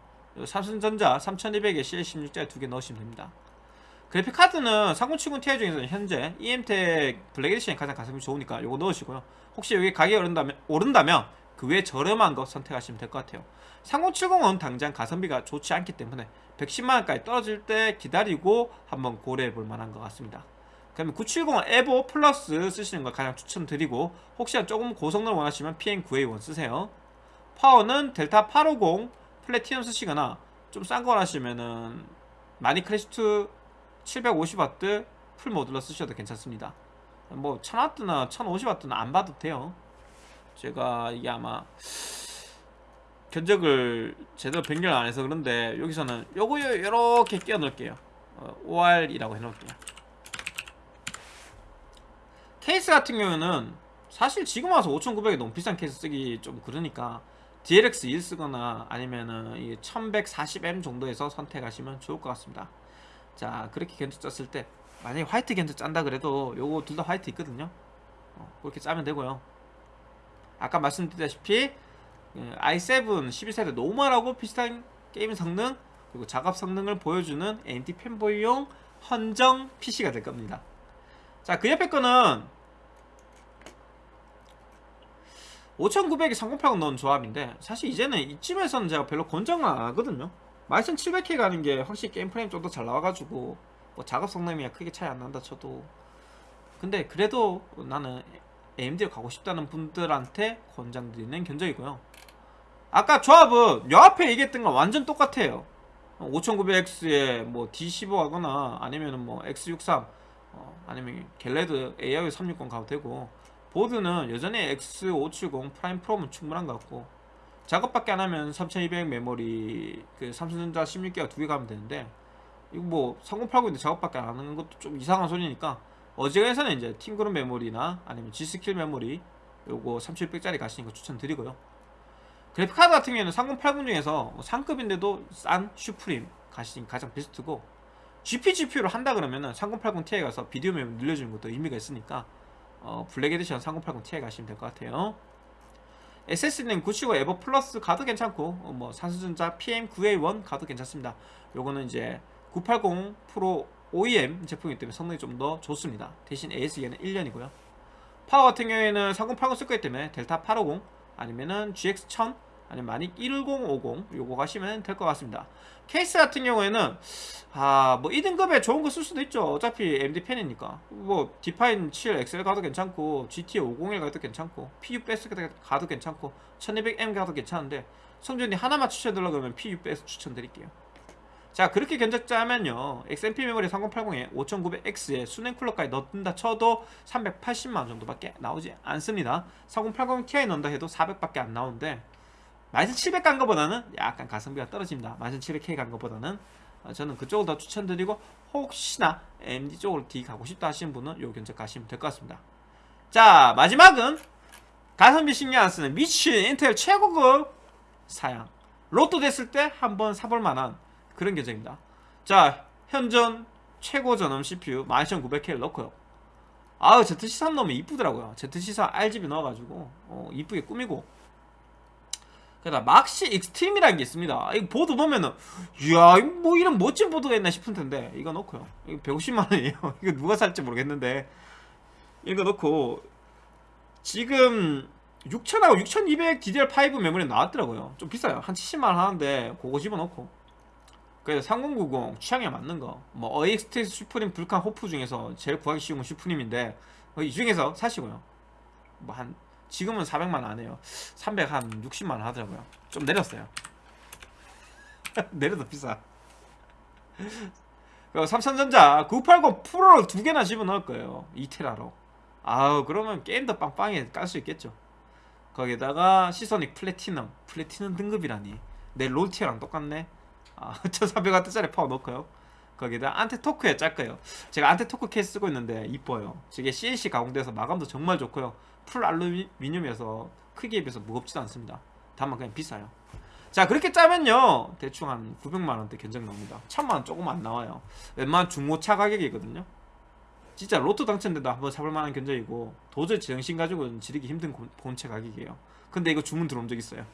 삼성전자 3200에 CL16짜리 두개 넣으시면 됩니다 그래픽 카드는 3070 Ti 중에서는 현재 EMTEC Black Edition이 가장 가성비 좋으니까 이거 넣으시고요. 혹시 여기 가격이 오른다면, 오른다면 그 외에 저렴한 거 선택하시면 될 것 같아요. 3070은 당장 가성비가 좋지 않기 때문에 110만원까지 떨어질 때 기다리고 한번 고려해 볼 만한 것 같습니다. 그러면 970 EVO Plus 쓰시는 걸 가장 추천드리고 혹시나 조금 고성능을 원하시면 PM9A1 쓰세요. 파워는 델타 850 플래티넘 쓰시거나 좀 싼 거 원하시면은 Micronics Classic II 750W full modular 쓰셔도 괜찮습니다. 뭐 1000W나 1050W는 안 봐도 돼요. 제가 이게 아마 견적을 제대로 변경을 안 해서 그런데 여기서는 요거 이렇게 끼워 넣을게요. 어, OR이라고 해놓을게요. 케이스 같은 경우는 사실 지금 와서 5900에 너무 비싼 케이스 쓰기 좀 그러니까 DLX 1 쓰거나 아니면은 이 1140M 정도에서 선택하시면 좋을 것 같습니다 자 그렇게 견적 짰을 때 만약에 화이트 견적 짠다 그래도 요거 둘 다 화이트 있거든요. 어, 그렇게 짜면 되고요. 아까 말씀드렸다시피 그 i7 11세대 normal하고 비슷한 게임 성능 그리고 작업 성능을 보여주는 AMD fanboy용 헌정 PC가 될 겁니다. 자 그 옆에 거는 5900에 3080 넣은 조합인데 사실 이제는 이쯤에서는 제가 별로 권장을 안 하거든요 12700K 가는 게 확실히 게임 프레임 좀 더 잘 나와가지고 뭐 작업 성능이 크게 차이 안 난다 쳐도. 근데 그래도 나는 AMD로 가고 싶다는 분들한테 권장드리는 견적이고요. 아까 조합은 요 앞에 얘기했던 건 완전 똑같아요. 5900X에 뭐 D15 하거나 아니면은 뭐 X63 어, 아니면 Galahad AIO 360 가도 되고. 보드는 여전히 X570 Prime Pro면 충분한 것 같고 작업밖에 안 하면 3200 메모리 그 삼성전자 16기가 두 개 가면 되는데 이거 뭐 3080인데 작업밖에 안 하는 것도 좀 이상한 소리니까 어지간해서는 이제 팀그룹 메모리나 아니면 G스킬 메모리 요거 3600짜리 가시는 거 추천드리고요. 그래픽카드 같은 경우에는 3080 중에서 뭐 상급인데도 싼 Suprim 가시는 게 가장 베스트고 GP, GPU를 한다 그러면은 3080 Ti 가서 비디오 메모리 늘려주는 것도 의미가 있으니까 어, Black Edition 3080 Ti 가시면 될 것 같아요 SSD는 970 Evo Plus 가도 괜찮고 어, 뭐 삼성전자 PM9A1 가도 괜찮습니다. 요거는 이제 980 Pro OEM 제품이기 때문에 성능이 좀 더 좋습니다. 대신 AS 기간은 1년이고요. 파워 같은 경우에는 3080 쓸 거기 때문에 델타 850 아니면은 GX1000 아니면 마닉 1050 요거 가시면 될 것 같습니다. 케이스 같은 경우에는 아뭐 2등급에 좋은 거 쓸 수도 있죠. 어차피 AMD 팬이니까. 뭐 Define 7 XL 가도 괜찮고 GT 501 가도 괜찮고 PU-BS 가도 괜찮고 1200M 가도 괜찮은데 성준이 하나만 추천드리려고 하면 PU-BS 추천드릴게요. 자 그렇게 견적 짜면요. XMP 메모리 3080에 5900X에 수냉 쿨러까지 넣는다 쳐도 380만원 정도밖에 나오지 않습니다. 3080 Ti 넣는다 해도 400밖에 안 나오는데 12700간 거보다는 약간 가성비가 떨어집니다. 12700K 간 거보다는. 어, 저는 그쪽을 더 추천드리고 혹시나 AMD 쪽으로 D 가고 싶다 하시는 분은 요 견적 가시면 될 것 같습니다. 자 마지막은 가성비 신경 안 쓰는 미친 인텔 최고급 사양. 로또 됐을 때 한번 사볼 만한 그런 견적입니다. 자 현존 최고 전원 CPU 12900K를 넣고요. 아우 ZC3 넣으면 이쁘더라고요. ZC3 RGB 넣어가지고 어, 이쁘게 꾸미고 그다 막시 익스트림이라는 게 있습니다. 이거 보드 보면은 이야 뭐 이런 멋진 보드가 있나 싶은 텐데 이거 넣고요. 이거 150만원이에요. 이거 누가 살지 모르겠는데 이거 넣고 지금 6000하고 6200 DDR5 메모리 나왔더라고요. 좀 비싸요. 한 70만원 하는데 그거 집어넣고. 그래서 3090 취향에 맞는 거, 뭐 어익스테이스 슈프림 불칸 호프 중에서 제일 구하기 쉬운 건 슈프림인데 어, 이 중에서 사시고요. 뭐한 지금은 400만 안 해요. 300 한 60만 원 하더라고요. 좀 내렸어요. 내려도 비싸. 삼성전자 980 Pro를 두 개나 집어넣을 거예요. 2테라로. 아우 그러면 게임도 빵빵하게 깔수 있겠죠. 거기다가 Seasonic platinum, platinum 등급이라니. 내 롤 tier랑 똑같네. 아, 1400W짜리 파워 넣고요 거기다 안테토크에 짤 거예요. 제가 안테토크 케이스 쓰고 있는데 이뻐요. 저게 CNC 가공돼서 마감도 정말 좋고요. 풀 알루미늄이어서 크기에 비해서 무겁지도 않습니다. 다만 그냥 비싸요. 자 그렇게 짜면요. 대충 한 900만원대 견적 나옵니다. 1000만원 조금 안 나와요. 웬만한 중고차 가격이거든요. 진짜 로또 당첨돼도 한번 사볼 만한 견적이고 도저히 정신 가지고는 지르기 힘든 본체 가격이에요. 근데 이거 주문 들어온 적 있어요.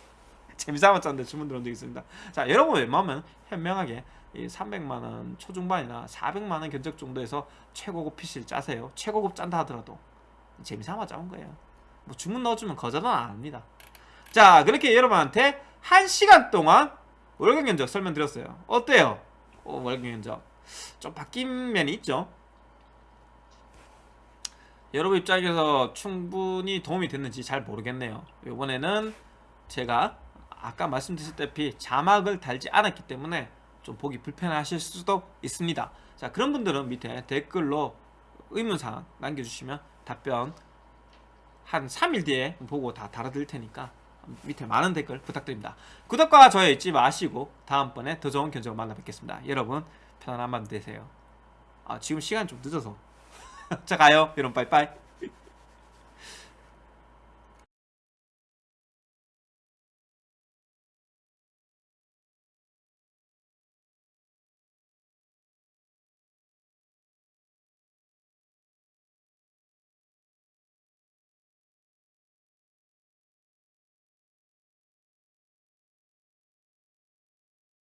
재미삼아 짰는데 주문 들어온 적 있습니다. 자 여러분 웬만하면 현명하게 300만원 초중반이나 400만원 견적 정도에서 최고급 PC를 짜세요. 최고급 짠다 하더라도. 재미삼아 짜온 거예요. 뭐 주문 넣어주면 거절은 안 합니다. 자 그렇게 여러분한테 1시간 동안 월경 견적 설명드렸어요. 어때요? 어, 월경 견적. 좀 바뀐 면이 있죠? 여러분 입장에서 충분히 도움이 됐는지 잘 모르겠네요. 이번에는 제가 아까 말씀드렸다시피 자막을 달지 않았기 때문에 좀 보기 불편하실 수도 있습니다 자 그런 분들은 밑에 댓글로 의문사항 남겨주시면 답변 한 3일 뒤에 보고 다 달아드릴 테니까 밑에 많은 댓글 부탁드립니다. 구독과 좋아요 잊지 마시고 다음번에 더 좋은 견적으로 만나 뵙겠습니다. 여러분 편안한 밤 되세요. 아 지금 시간 좀 늦어서 자 가요 여러분 빠이빠이